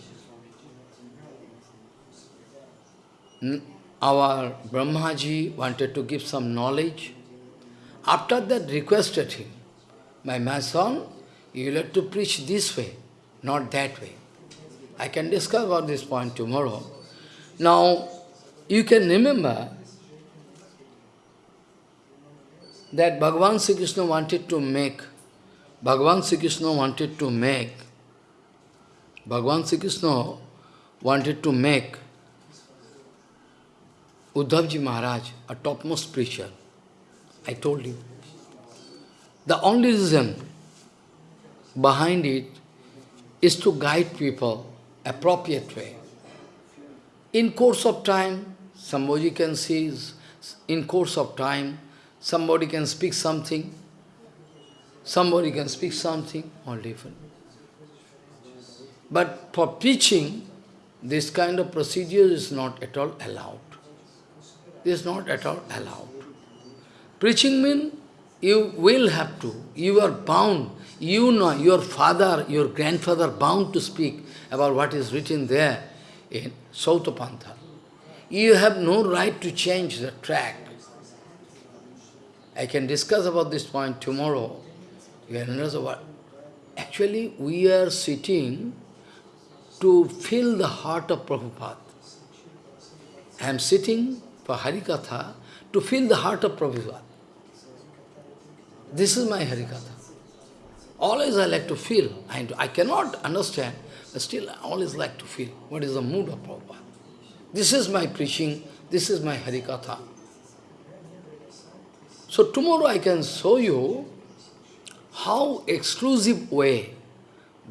our Brahmaji wanted to give some knowledge. After that requested him, my, my son, you have to preach this way, not that way. I can discuss about this point tomorrow. Now, you can remember that Bhagavan Sri Krishna wanted to make, Bhagavan Sri Krishna wanted to make, Bhagavan Sri Krishna wanted to make Uddhavji Maharaj a topmost preacher. I told you. The only reason behind it is to guide people appropriate way. In course of time, somebody can see, in course of time, somebody can speak something, somebody can speak something, all different. But for preaching, this kind of procedure is not at all allowed. Is not at all allowed. Preaching means you will have to, you are bound, you know, your father, your grandfather bound to speak about what is written there in Sautapantha. You have no right to change the track. I can discuss about this point tomorrow. You understand what? Actually, we are sitting to fill the heart of Prabhupada. I am sitting for Harikatha to fill the heart of Prabhupada. This is my Harikatha. Always I like to feel. I, I cannot understand, but still I always like to feel what is the mood of Prabhupada. This is my preaching, this is my Harikatha. So tomorrow I can show you how exclusive way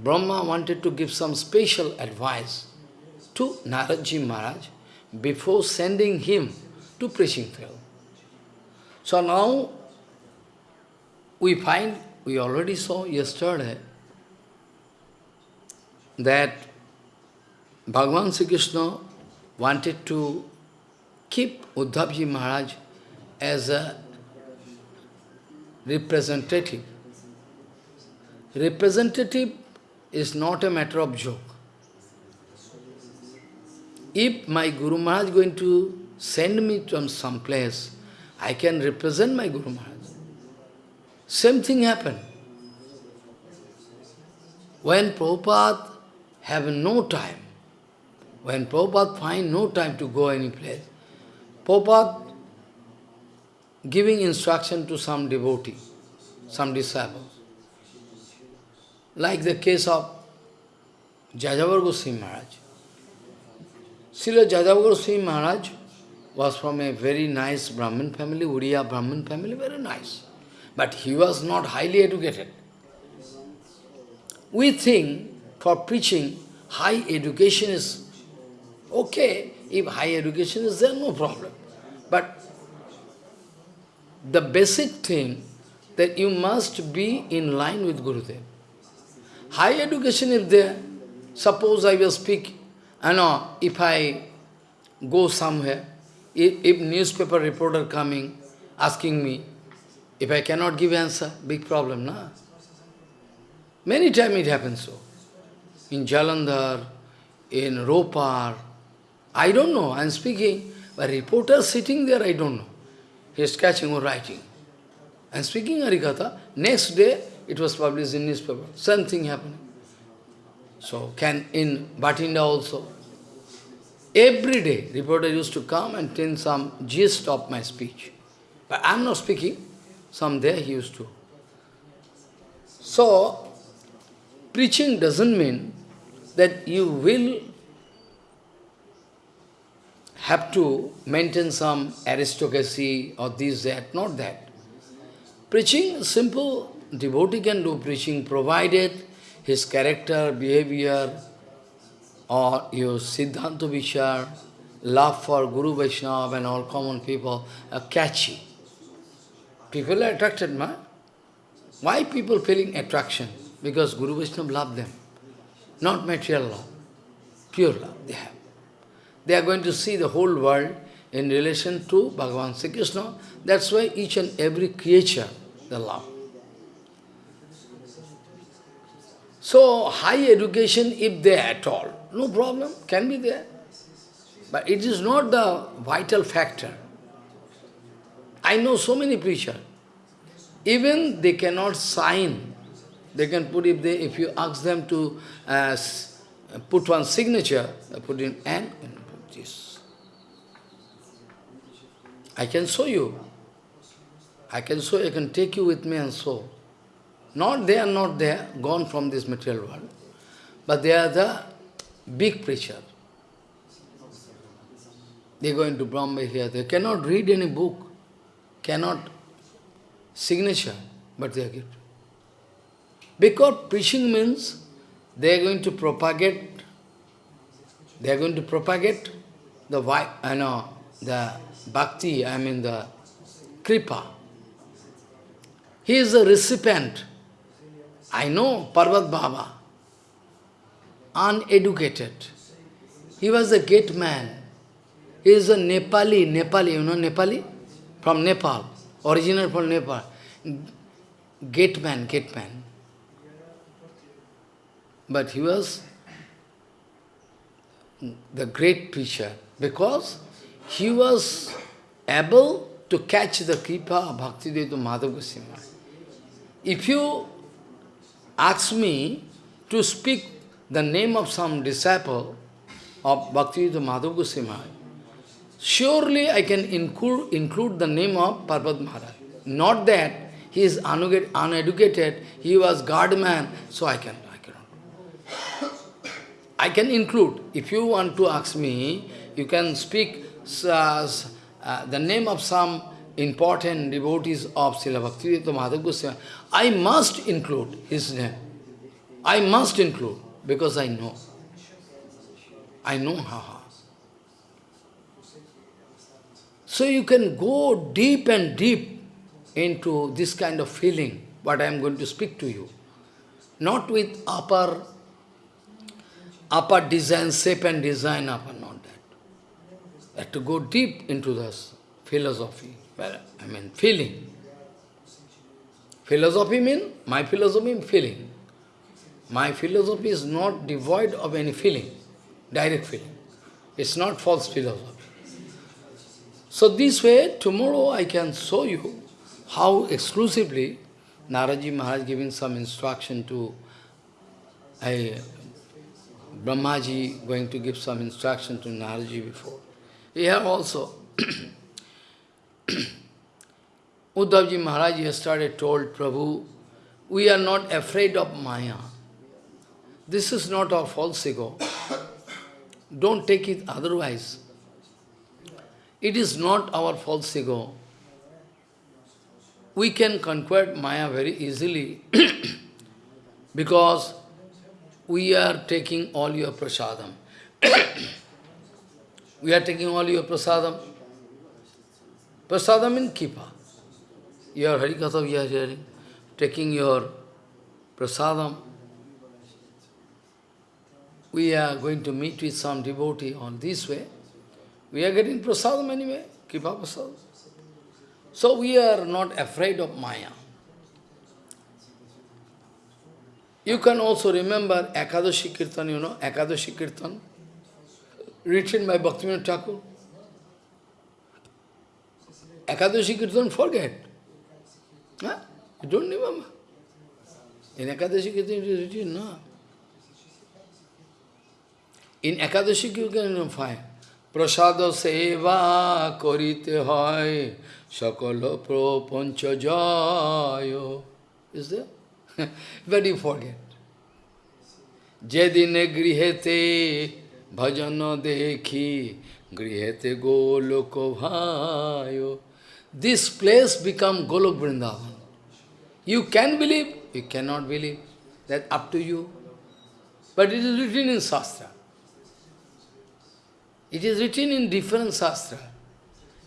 Brahma wanted to give some special advice to Naradji Maharaj before sending him to preaching field. So now we find, we already saw yesterday, that Bhagavan Sri Krishna wanted to keep Uddhavji Maharaj as a representative. Representative is not a matter of joke. If my Guru Maharaj is going to send me to some place, I can represent my Guru Maharaj. Same thing happened. When Prabhupada have no time, when Prabhupada find no time to go any place, Prabhupada giving instruction to some devotee, some disciple, like the case of Jajavar Goswami Maharaj. Srila Jajavar Goswami Maharaj was from a very nice Brahmin family, Uriya Brahmin family, very nice. But he was not highly educated. We think for preaching, high education is okay. If high education is there, no problem. But the basic thing that you must be in line with Gurudev. High education is there. Suppose I will speak, I know, if I go somewhere, if, if newspaper reporter coming, asking me, if I cannot give answer, big problem, na? Many times it happens so. In Jalandhar, in Ropar, I don't know, I am speaking, but reporter sitting there, I don't know. He is catching or writing. And speaking Harikatha, next day, it was published in newspaper. Same thing happening. So can in Bathinda also. Every day, reporter used to come and tell some gist of my speech. But I am not speaking. Some there he used to. So, preaching doesn't mean that you will have to maintain some aristocracy or this, that, not that. Preaching, simple devotee can do preaching provided his character, behavior, or your Siddhanta Vichar, love for Guru Vaishnava and all common people are catchy. People are attracted, ma? Why people feeling attraction? Because Guru Vaishnava love them. Not material love, pure love they have. They are going to see the whole world in relation to Bhagavan Sri Krishna. That's why each and every creature they love. So, high education, if there at all, no problem, can be there. But it is not the vital factor. I know so many preachers, even they cannot sign. They can put, if they, if you ask them to uh, put one signature, put in N, I can show you. I can show, I can take you with me and show. Not they are not there, gone from this material world, but they are the big preacher. They go into Bombay here, they cannot read any book, cannot signature, but they are given. Because preaching means they are going to propagate, they are going to propagate the I know, the bhakti, I mean the kripa. He is the recipient I know Parvat Baba, uneducated. He was a gate man. He is a Nepali, Nepali, you know Nepali? From Nepal, original from Nepal. Gate man, gate man. But he was the great preacher because he was able to catch the kripa of Bhaktivedanta Madhav Goswami. If you ask me to speak the name of some disciple of Bhaktivedanta Madhav Goswami, surely I can include, include the name of Parvat Maharaj. Not that he is uneducated, he was guardman, so I can, I cannot. I can include. If you want to ask me, you can speak uh, uh, the name of some important devotees of Srila Bhaktivedanta Madhav Goswami, I must include his name. I must include, because I know. I know how. So you can go deep and deep into this kind of feeling, what I am going to speak to you. Not with upper, upper design, shape and design, upper, have to go deep into this philosophy, well, I mean feeling. Philosophy means, my philosophy feeling. My philosophy is not devoid of any feeling, direct feeling. It's not false philosophy. So this way, tomorrow I can show you how exclusively Naradji Maharaj giving some instruction to a Brahmaji going to give some instruction to Naradji before. Here also, Uddhavji Maharaj yesterday told Prabhu, we are not afraid of Maya. This is not our false ego. Don't take it otherwise. It is not our false ego. We can conquer Maya very easily because we are taking all your prasadam. we are taking all your prasadam. Prasadam in Kipa. Your Harikatha we are hearing, taking your prasadam. We are going to meet with some devotee on this way. We are getting prasadam anyway, Kipa prasadam. So we are not afraid of Maya. You can also remember Ekadashi Kirtan, you know, Ekadashi Kirtan, written by Bhaktivinoda Thakur. Ekadashi Kirtan, forget. Huh? You don't remember. In Ekadashi Kirtan it is written, no. In Ekadashi you can find. প্রসাদ সেবা করিতে হয় সকল প্রপঞ্চ জয়? But you forget. যেদিনে গৃহেতে ভজন দেখি গৃহেতে Golok ভায় This place become Golok Vrindavan. You can believe, you cannot believe. That up to you. But it is written in Shastra. It is written in different Shastra.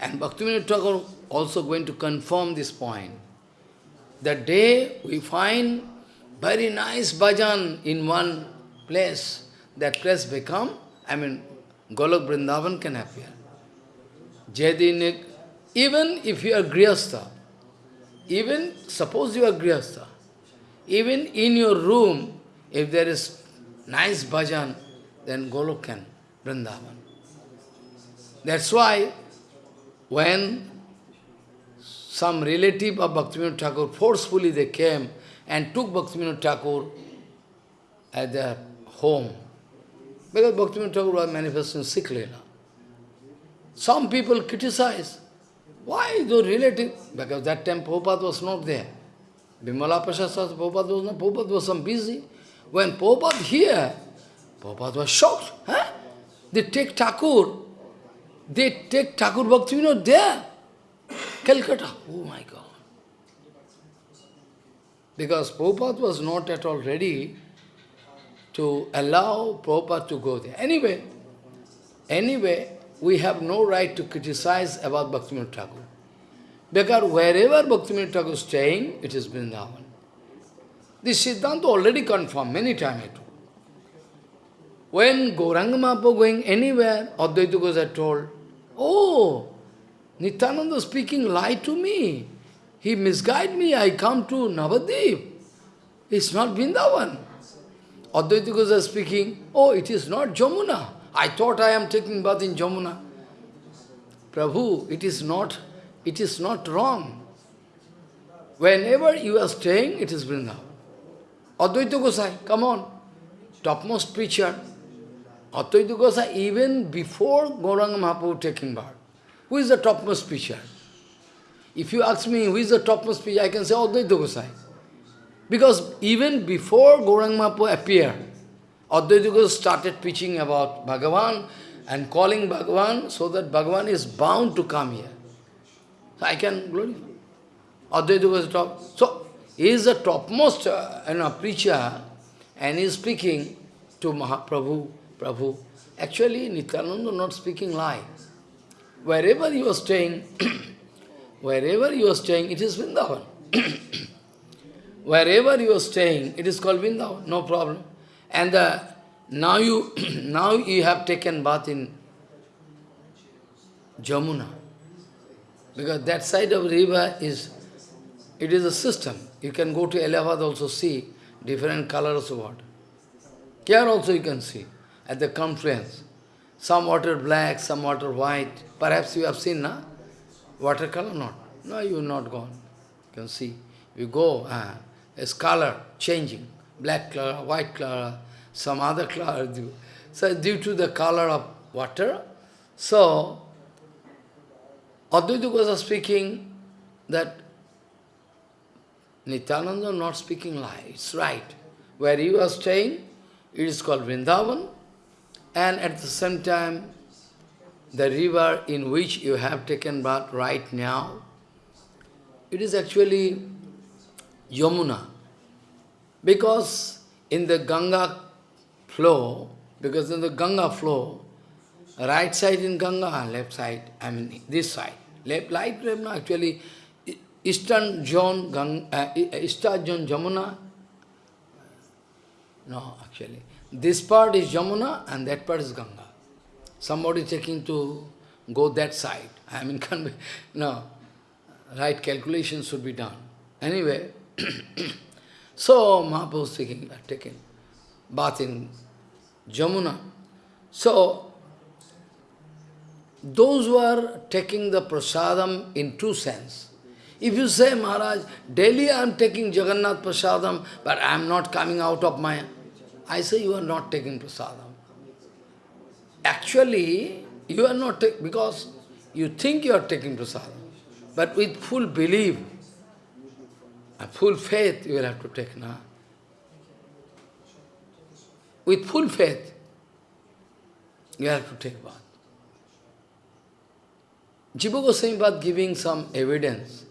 And Bhaktivinoda Thakur also going to confirm this point. The day we find very nice bhajan in one place, that place become, I mean, Golok Vrindavan can appear. Jadinik, even if you are Grihastha, even suppose you are Grihastha, even in your room, if there is nice bhajan, then Golok can, Vrindavan. That's why when some relative of Bhaktivinoda Thakur, forcefully they came and took Bhaktivinoda Thakur at their home. Because Bhaktivinoda Thakur was manifesting Siklela. Some people criticize. Why the relative? Because that time Prabhupada was not there. Bimala Prasad Prabhupada was not, Prabhupada was some busy. When Prabhupada here, Prabhupada was shocked. Huh? They take Thakur they take Thakur Bhaktivinoda there. Calcutta. Oh my God. Because Prabhupada was not at all ready to allow Prabhupada to go there. Anyway, anyway, we have no right to criticize about Bhaktivinoda Thakur. Because wherever Bhaktivinoda Thakur is staying, it is Vrindavan. This Siddhanta already confirmed many times. When Gauranga Mahaprabhu going anywhere, Advaita Gosai told, Oh, Nityananda speaking lie to me. He misguided me. I come to Navadvip. It's not Vrindavan. Advaita Gosai speaking, Oh, it is not Jamuna. I thought I am taking bath in Jamuna. Prabhu, it is not, it is not wrong. Whenever you are staying, it is Vrindavan. Advaita Gosai, come on, topmost preacher. Advaita Gosai, even before Gauranga Mahaprabhu taking birth, who is the topmost preacher? If you ask me who is the topmost preacher, I can say Advaita Gosai. Because even before Gauranga Mahaprabhu appeared, Advaita started preaching about Bhagavan and calling Bhagavan so that Bhagavan is bound to come here. So I can glorify. Advaita was top. So, he is the topmost uh, you know, preacher and he is speaking to Mahaprabhu, Prabhu. Actually, Nityananda not speaking lie. Wherever you are staying, wherever you are staying, it is Vrindavan. wherever you are staying, it is called Vrindavan, no problem. And uh, now you now you have taken bath in Jamuna. Because that side of river is, it is a system. You can go to Allahabad also see different colors of water. Here also you can see, at the confluence. Some water black, some water white. Perhaps you have seen, na? Watercolor not. No, you not gone. You can see. You go, uh, its color changing. Black color, white color, some other color. Due. So due to the color of water, so Advaita Goswami speaking that Nityananda not speaking lie, it's right. Where you are staying, it is called Vrindavan, and at the same time, the river in which you have taken bath right now, it is actually Yamuna. Because in the Ganga flow, because in the Ganga flow, right side in Ganga, left side, I mean this side, left, right, left, actually, eastern zone, Ganga, uh, eastern zone Jamuna, no, actually, this part is Jamuna and that part is Ganga. Somebody taking to go that side, I mean, be, no, right calculation should be done. Anyway, so Mahaprabhu is taking, uh, taking bath in Jamuna. So, those who are taking the prasadam in two sense. If you say, Maharaj, daily I am taking Jagannath prasadam, but I am not coming out of my... I say you are not taking prasadam. Actually, you are not taking, because you think you are taking prasadam, but with full belief, full faith you will have to take now. With full faith, you have to take bath. Jiva Goswami giving some evidence.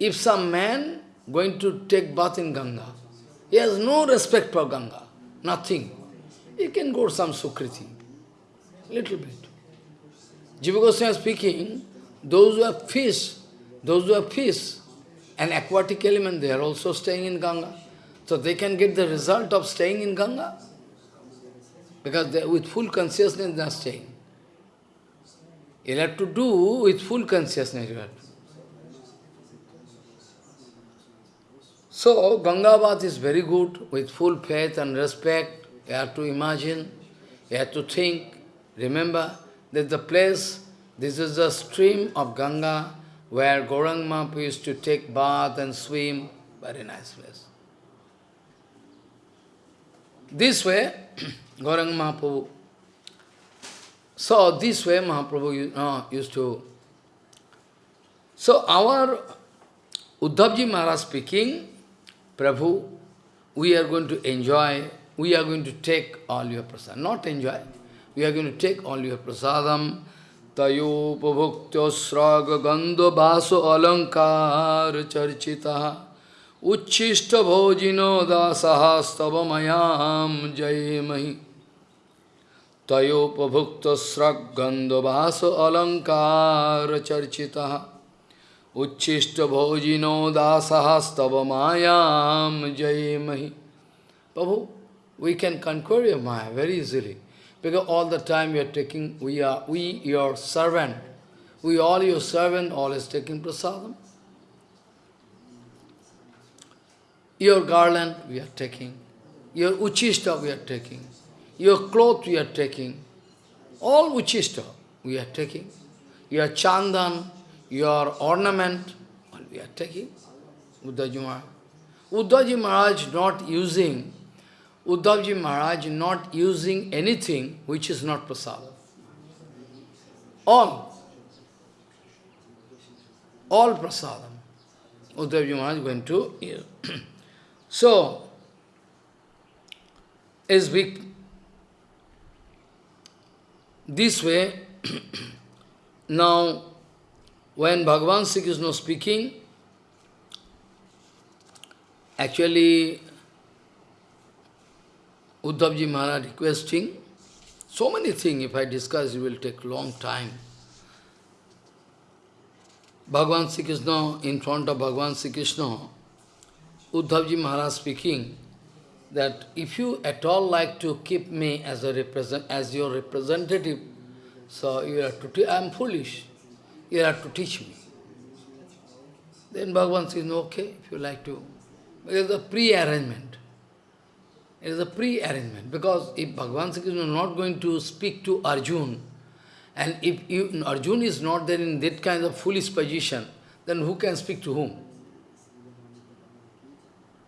If some man going to take bath in Ganga, he has no respect for Ganga, nothing. He can go some Sukriti, little bit. Jiva Goswami speaking, those who have fish, those who have fish, an aquatic element, they are also staying in Ganga. So they can get the result of staying in Ganga. Because they, with full consciousness they are staying. You have to do with full consciousness. So, Ganga bath is very good, with full faith and respect. You have to imagine, you have to think, remember that the place, this is the stream of Ganga, where Gorang Mahaprabhu used to take bath and swim. Very nice place. This way, Gorang Mahaprabhu, so this way Mahaprabhu uh, used to... So our Uddhavji Maharaj speaking, Prabhu, we are going to enjoy, we are going to take all your prasadam. Not enjoy, we are going to take all your prasadam. तयोपभुक्तस्रागगन्धवासो चर्चिता। उच्छिष्टभोजिनो दासः स्तव मयां जयेमहि। तयोपभुक्तस्रग्गन्धवासो अलङ्कारचर्चितः उच्छिष्टभोजिनो दासः स्तव जय मही प्रभु we can control your maya very easily. Because all the time we are taking, we are, we, your servant, we all your servant, always taking prasadam. Your garland we are taking. Your uchishta we are taking. Your cloth we are taking. All uchishta we are taking. Your chandan, your ornament, all we are taking. Uddhavji Maharaj. Uddhavji Maharaj not using, Uddhavji Maharaj not using anything which is not prasada. All. All prasadam. Uddhavji Maharaj going to use. So, as we, this way, now, when Bhagavan Sri not speaking, actually, Uddhavji Maharaj requesting, so many things, if I discuss, it will take long time. Bhagavan Sri Krishna, in front of Bhagavan Sri Krishna, Uddhavji Maharaj speaking that if you at all like to keep me as a represent as your representative, so you have to I am foolish. You have to teach me. Then Bhagavan says, okay, if you like to. It is a pre-arrangement. It is a pre-arrangement. Because if Bhagavan Sri Krishna is not going to speak to Arjun, and if you, Arjun is not there in that kind of foolish position, then who can speak to whom?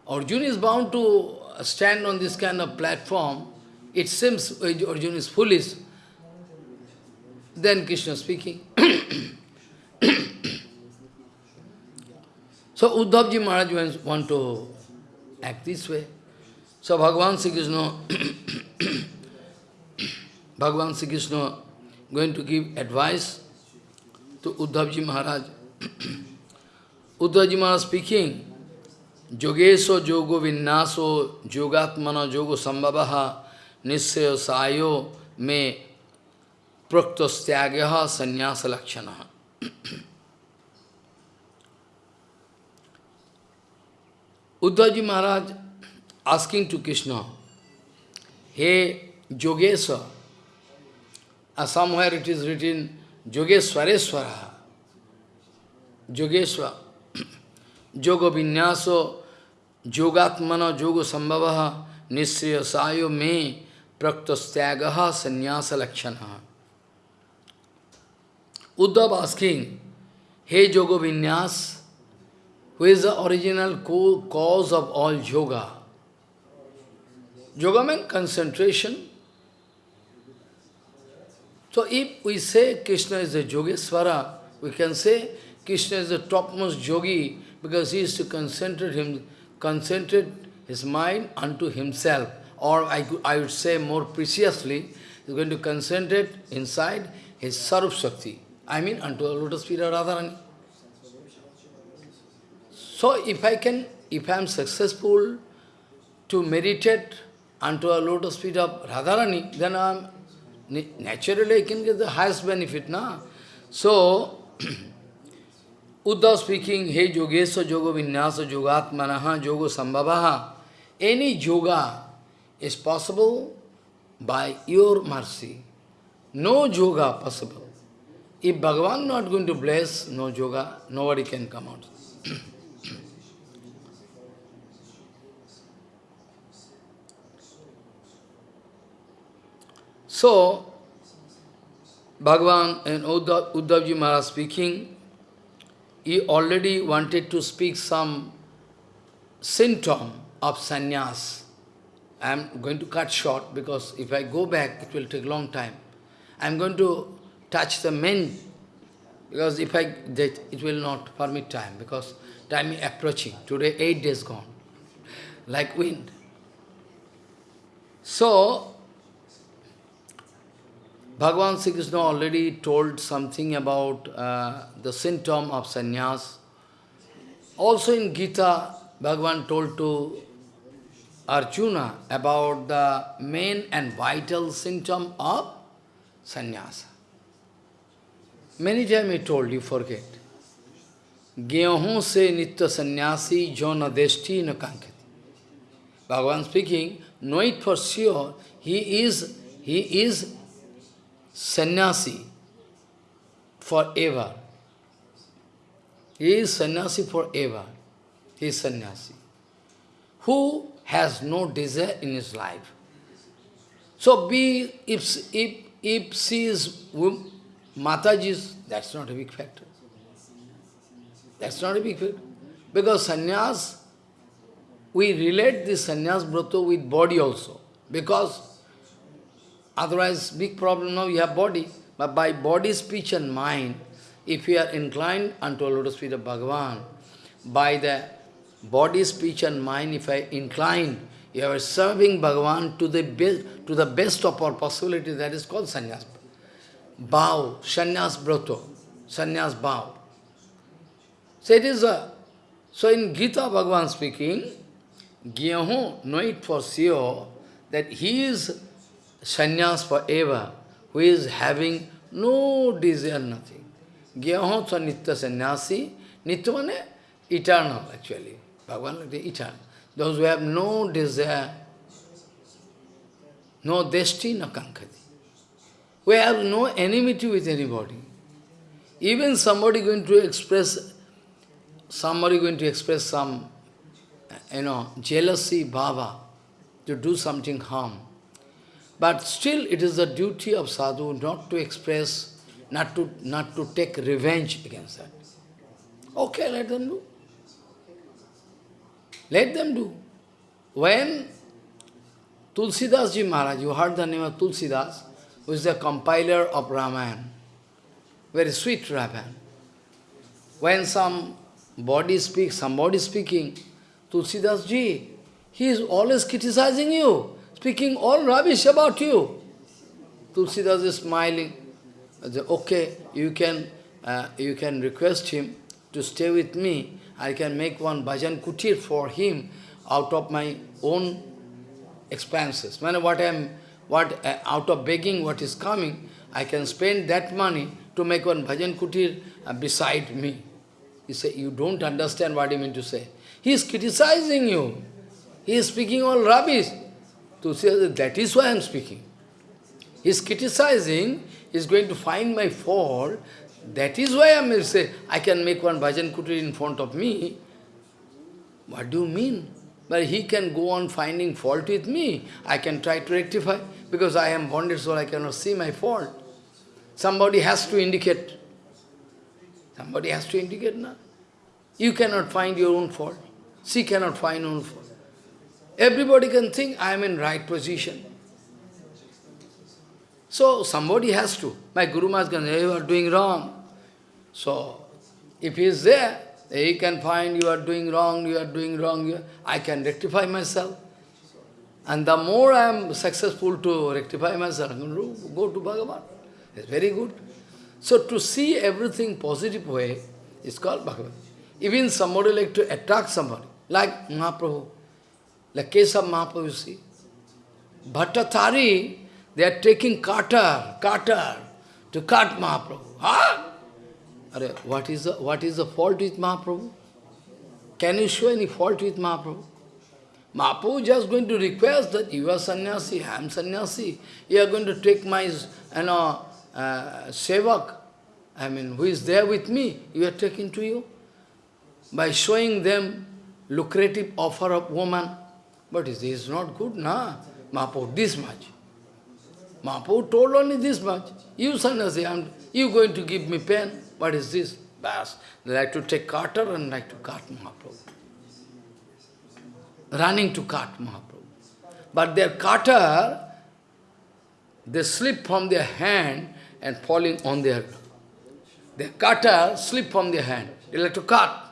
Arjuna is bound to stand on this kind of platform. It seems Arjuna is foolish. Then Krishna speaking. so Uddhavji Maharaj want to act this way. So Bhagavan Sri Krishna, Bhagavan Sri Krishna going to give advice to Uddhavji Maharaj. Uddhavji Maharaj speaking, Jogeso Jogo Vinnaso Jogatmana Jogo Sambhavaha Nisya Sayo Me Praktostyaga Sanyasa Lakshana. Uddhavji Maharaj asking to Krishna, Hey Yogesa, uh, somewhere it is written Yogeswareswara, Yogeswara, Yoga Vinyaso Yogatmana Yoga Sambhava Nisriya Sayo Me Praktastagaha Sannyasa Lakshana. Uddhav asking, Hey Yoga Vinyas, who is the original cause of all yoga? Yoga means concentration. So if we say Krishna is the Yogeswara, we can say Krishna is the topmost yogi because he is to concentrate him, concentrate his mind unto himself, or I, I would say more preciously, he is going to concentrate inside his Sarup Shakti, I mean unto the lotus feet of Radharani. So if I can, if I am successful to meditate unto a lotus feet of Radharani, then I am, naturally I can get the highest benefit, na? So, Uddhav speaking, Hey Yogesa Yoga Vinyasa Yogatmanaha Yoga Sambhavaha. Any yoga is possible by your mercy. No yoga possible. If Bhagavan not going to bless, no yoga, nobody can come out. so, Bhagavan and Uddhav, Uddhavji Maharaj speaking, he already wanted to speak some symptom of sannyas. I am going to cut short because if I go back, it will take long time. I am going to touch the main, because if I, that it will not permit time, because time is approaching. Today, eight days gone, like wind. So, Bhagavan Sri Krishna already told something about uh, the symptom of sannyas. Also in Gita, Bhagavan told to Arjuna about the main and vital symptom of sannyasa. Many times he told, you forget. Gyaho se nitya sannyasi jona deshti na kankati. Bhagavan speaking, know it for sure, he is, he is sannyasi forever. He is sannyasi forever. He is sannyasi. Who has no desire in his life. So be, if, if, if she is Mataji's, that's not a big factor. That's not a big factor. Because sannyas, we relate this sannyas brata with body also. Because otherwise big problem now you have body. But by body, speech and mind, if we are inclined unto a lotus feet of Bhagavan, by the body, speech and mind, if I incline, you are serving Bhagavan to the best, to the best of our possibility, that is called sannyas. Bow, sannyas broto, sannyas bow. So it is a, so in Gita Bhagavan speaking, Gyaho, know it for sure that he is sannyas forever, who is having no desire, nothing. Gyaho sa nitya sannyasi, nitya means eternal actually. Bhagavan is eternal. Those who have no desire, no destiny, no kankati. We have no enmity with anybody. Even somebody going to express, somebody going to express some, you know, jealousy, bhava, to do something harm. But still it is the duty of sadhu not to express, not to, not to take revenge against that. Okay, let them do. Let them do. When Tulsidas Ji Maharaj, you heard the name of Tulsidas, who is the compiler of Ramayana, very sweet Ramayana. When some body speaks, somebody speaking, Tulsidas Ji, he is always criticizing you, speaking all rubbish about you. Tulsidas is smiling. I Say, okay, you can, uh, you can request him to stay with me I can make one bhajan kutir for him out of my own expenses. When what I am, what uh, out of begging what is coming, I can spend that money to make one bhajan kutir uh, beside me. He say, you don't understand what he mean to say. He is criticizing you. He is speaking all rubbish. To say that is why I am speaking. He is criticizing, he is going to find my fault, that is why I am say, I can make one bhajan kutir in front of me. What do you mean? But he can go on finding fault with me. I can try to rectify. Because I am bonded soul, I cannot see my fault. Somebody has to indicate. Somebody has to indicate, na? You cannot find your own fault. She cannot find her own fault. Everybody can think, I am in right position. So somebody has to. My Guru Maharaj can say, you are doing wrong. So if he is there, he can find you are doing wrong, you are doing wrong, I can rectify myself. And the more I am successful to rectify myself, go to Bhagavan. It's very good. So to see everything positive way is called Bhagavan. Even somebody like to attack somebody, like Mahaprabhu, like Kesab Mahaprabhu, you see. Bhattatari they are taking cutter, cutter to cut Mahaprabhu. Huh? what is the what is the fault with Mahaprabhu? Can you show any fault with Mahaprabhu? Mahaprabhu just going to request that you are sannyasi, I am sannyasi. You are going to take my you know, uh, sevak, I mean, who is there with me, you are taking to you. By showing them lucrative offer of woman. But this is not good, na? Mahaprabhu, this much. Mahaprabhu told only this much. You sannyasi, I'm, you going to give me pen. What is this? Bas. They like to take carter and like to cut Mahaprabhu. Running to cut Mahaprabhu. But their cutter, they slip from their hand and falling on their... Their cutter slip from their hand. They like to cut.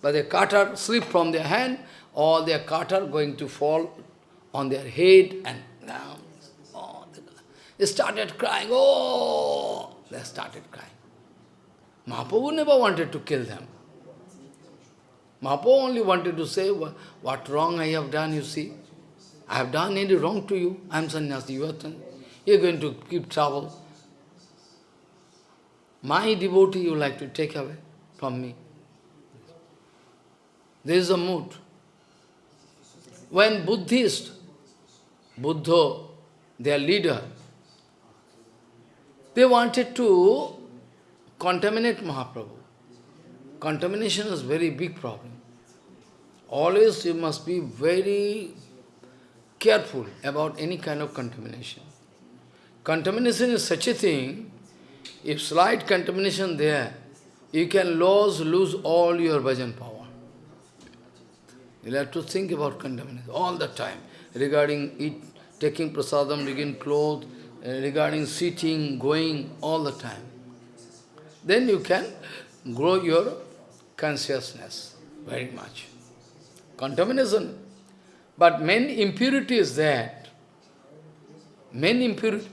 But their cutter slip from their hand or their cutter going to fall on their head and down. Oh, they started crying, oh! They started crying. Mahaprabhu never wanted to kill them. Mahaprabhu only wanted to say, what wrong I have done, you see. I have done any wrong to you. I am sannyasi, you are. You are going to keep trouble. My devotee you like to take away from me. This is the mood. When Buddhist, Buddha, their leader, they wanted to contaminate Mahaprabhu. Contamination is very big problem. Always you must be very careful about any kind of contamination. Contamination is such a thing, if slight contamination there, you can lose, lose all your bhajan power. You'll have to think about contamination all the time, regarding eat, taking prasadam, regarding clothes, uh, regarding sitting, going, all the time. Then you can grow your consciousness very much. Contamination. But main impurity is that, main impurity,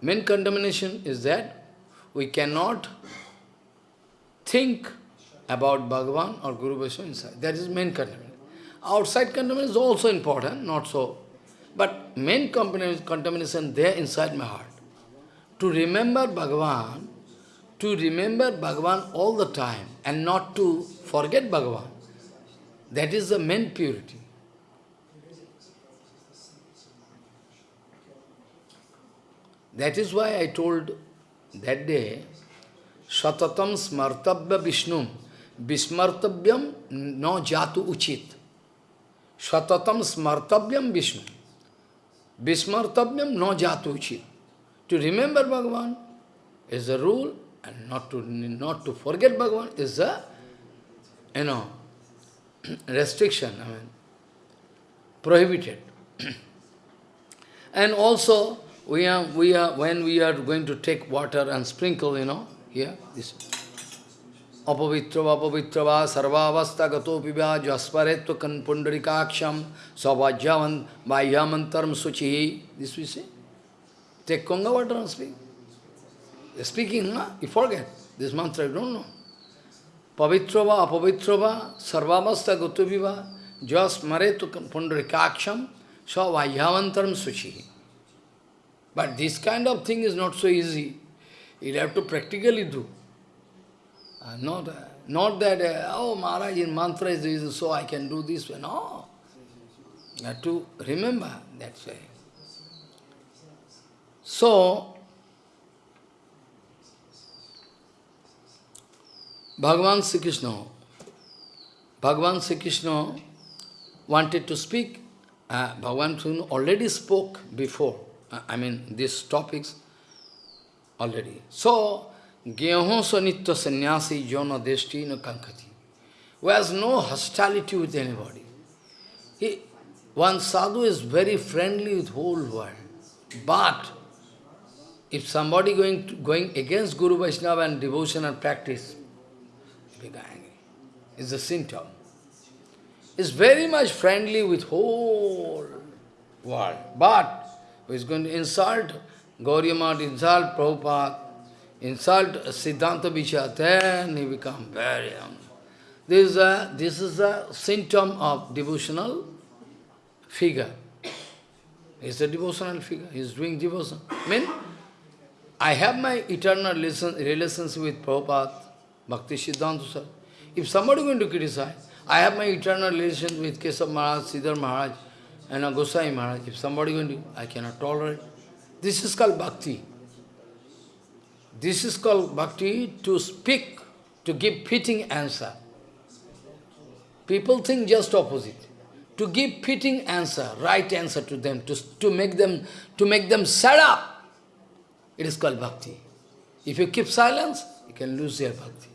main contamination is that we cannot think about Bhagavan or Guru Vaishnava inside. That is main contamination. Outside contamination is also important, not so. But main contamination there inside my heart. To remember Bhagavan, to remember Bhagavan all the time and not to forget Bhagavan. That is the main purity. That is why I told that day, Satatam smartabhya Vishnum, Vismartavyam no jatu uchit. Satatam smartavyam Vishnu. Vismartavyam no jatuchi. To remember Bhagavan is the rule, and not to not to forget Bhagavan is the you know restriction, I mean prohibited. and also we are we are when we are going to take water and sprinkle, you know, here, this अपवित्र अपवित्र वा सर्वावस्था गतोपि व्या ज्वस्परेत्व कन पुंडरिकाक्षम सौभाज्यावन बाह्यामंतरम शुचि। दिस विषय टेक कोंगा वाटर एंड स्पीक स्पीकिंग ना you forget this mantra I don't no पवित्र वा अपवित्र वा सर्वावस्था गतोपि वा ज्वस्मरेत्व कन पुंडरिकाक्षम सुचि शुचि But this kind of thing is not so easy. You'll have to practically do. Uh, not, uh, not that, uh, oh Maharaj, in mantra is this, so I can do this. No. You have to remember that way. So, Bhagavan Sri Krishna, Bhagavan Sri Krishna wanted to speak, uh, Bhagavan Sri Krishna already spoke before, uh, I mean, these topics already. So, Gyaho sanitya sannyasi jona deshti no kankati, who has no hostility with anybody. He, one sadhu is very friendly with whole world. But if somebody going going against Guru Vaishnava and devotional practice, he becomes angry. It's a symptom. Is very much friendly with whole world. But who is going to insult Gauriya insult Prabhupada, insult Siddhanta Vichar, then he become very... Um, this, is a, this is a symptom of devotional figure. He's a devotional figure. He's doing devotion. I mean, I have my eternal relations with Prabhupada, Bhakti Siddhanta sir. If somebody is going to criticize, I have my eternal relations with Kesab Maharaj, Siddhar Maharaj, and Gosai Maharaj. If somebody is going to, I cannot tolerate. This is called bhakti. This is called bhakti to speak, to give fitting answer. People think just opposite. To give fitting answer, right answer to them, to, to make them to make them shut up. It is called bhakti. If you keep silence, you can lose your bhakti.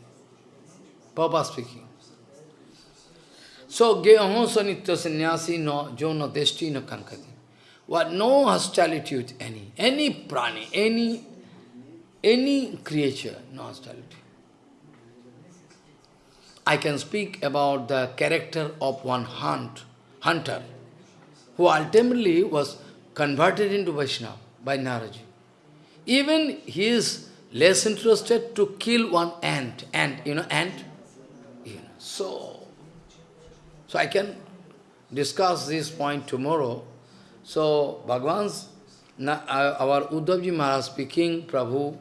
Papa speaking. So, geho sanitya sannyasi no jono deshti no kankati. What no hostility with any, any prani, any any creature, no hostility. I can speak about the character of one hunt, hunter, who ultimately was converted into Vaishnava by Naradji. Even he is less interested to kill one ant, ant, you know, ant. You know, so, so I can discuss this point tomorrow. So, Bhagavan's, uh, our Uddhavji Maharaj speaking, Prabhu,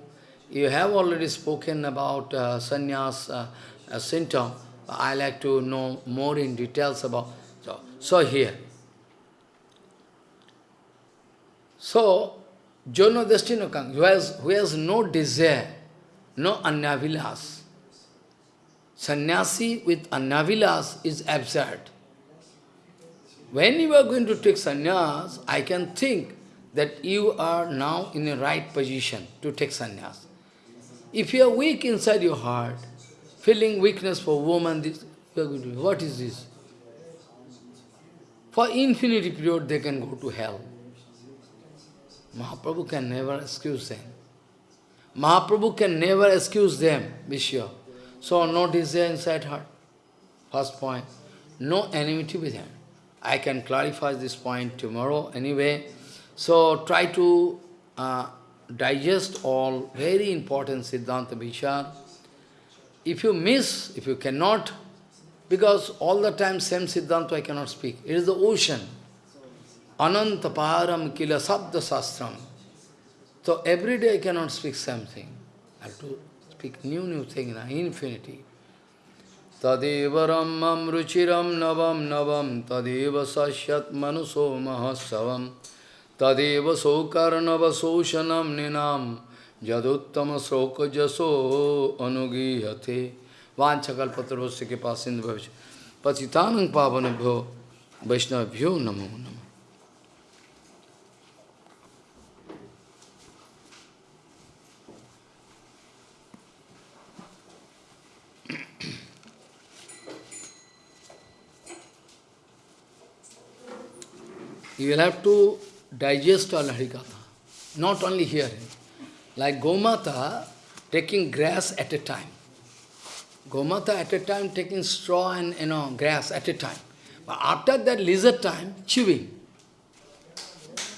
you have already spoken about uh, sannyas uh, uh, symptom. I like to know more in details about. So, so here. So, Jono Destinokang, who has, who has no desire, no anyavilas. Sannyasi with anyavilas is absurd. When you are going to take sannyas, I can think that you are now in the right position to take sannyas. If you are weak inside your heart, feeling weakness for woman, this, you are going to, what is this? For infinity period they can go to hell. Mahaprabhu can never excuse them. Mahaprabhu can never excuse them, be sure. So no desire inside heart. First point. No enmity with him. I can clarify this point tomorrow anyway. So try to uh, digest all very important Siddhanta Vichar. If you miss, if you cannot, because all the time same Siddhanta I cannot speak. It is the ocean. Anantaparam kila sabda sastram. So every day I cannot speak same thing. I have to speak new, new thing in infinity. Tadeva rammam ruchiram navam navam tadeva sasyat manuso mahasavam तदेव सौकर्णवशोषणम निनाम जदोत्तम शोक जसो अनुगीहते वाछकल्पत्र के पास सिंधु भविष्य। पतितान भो वैष्णवभ्यो नमो नम। You will have to digest all Harikatha, not only hearing. Like Gomata taking grass at a time. Gomata at a time taking straw and you know grass at a time. But after that lizard time, chewing.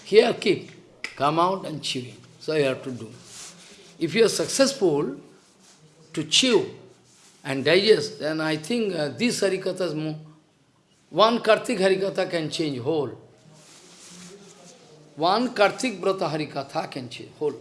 Here keep, come out and chewing. So you have to do. If you are successful to chew and digest, then I think uh, these Harikathas, one Kartik Harikatha can change whole. One Kartik Brata Harikatha can change whole.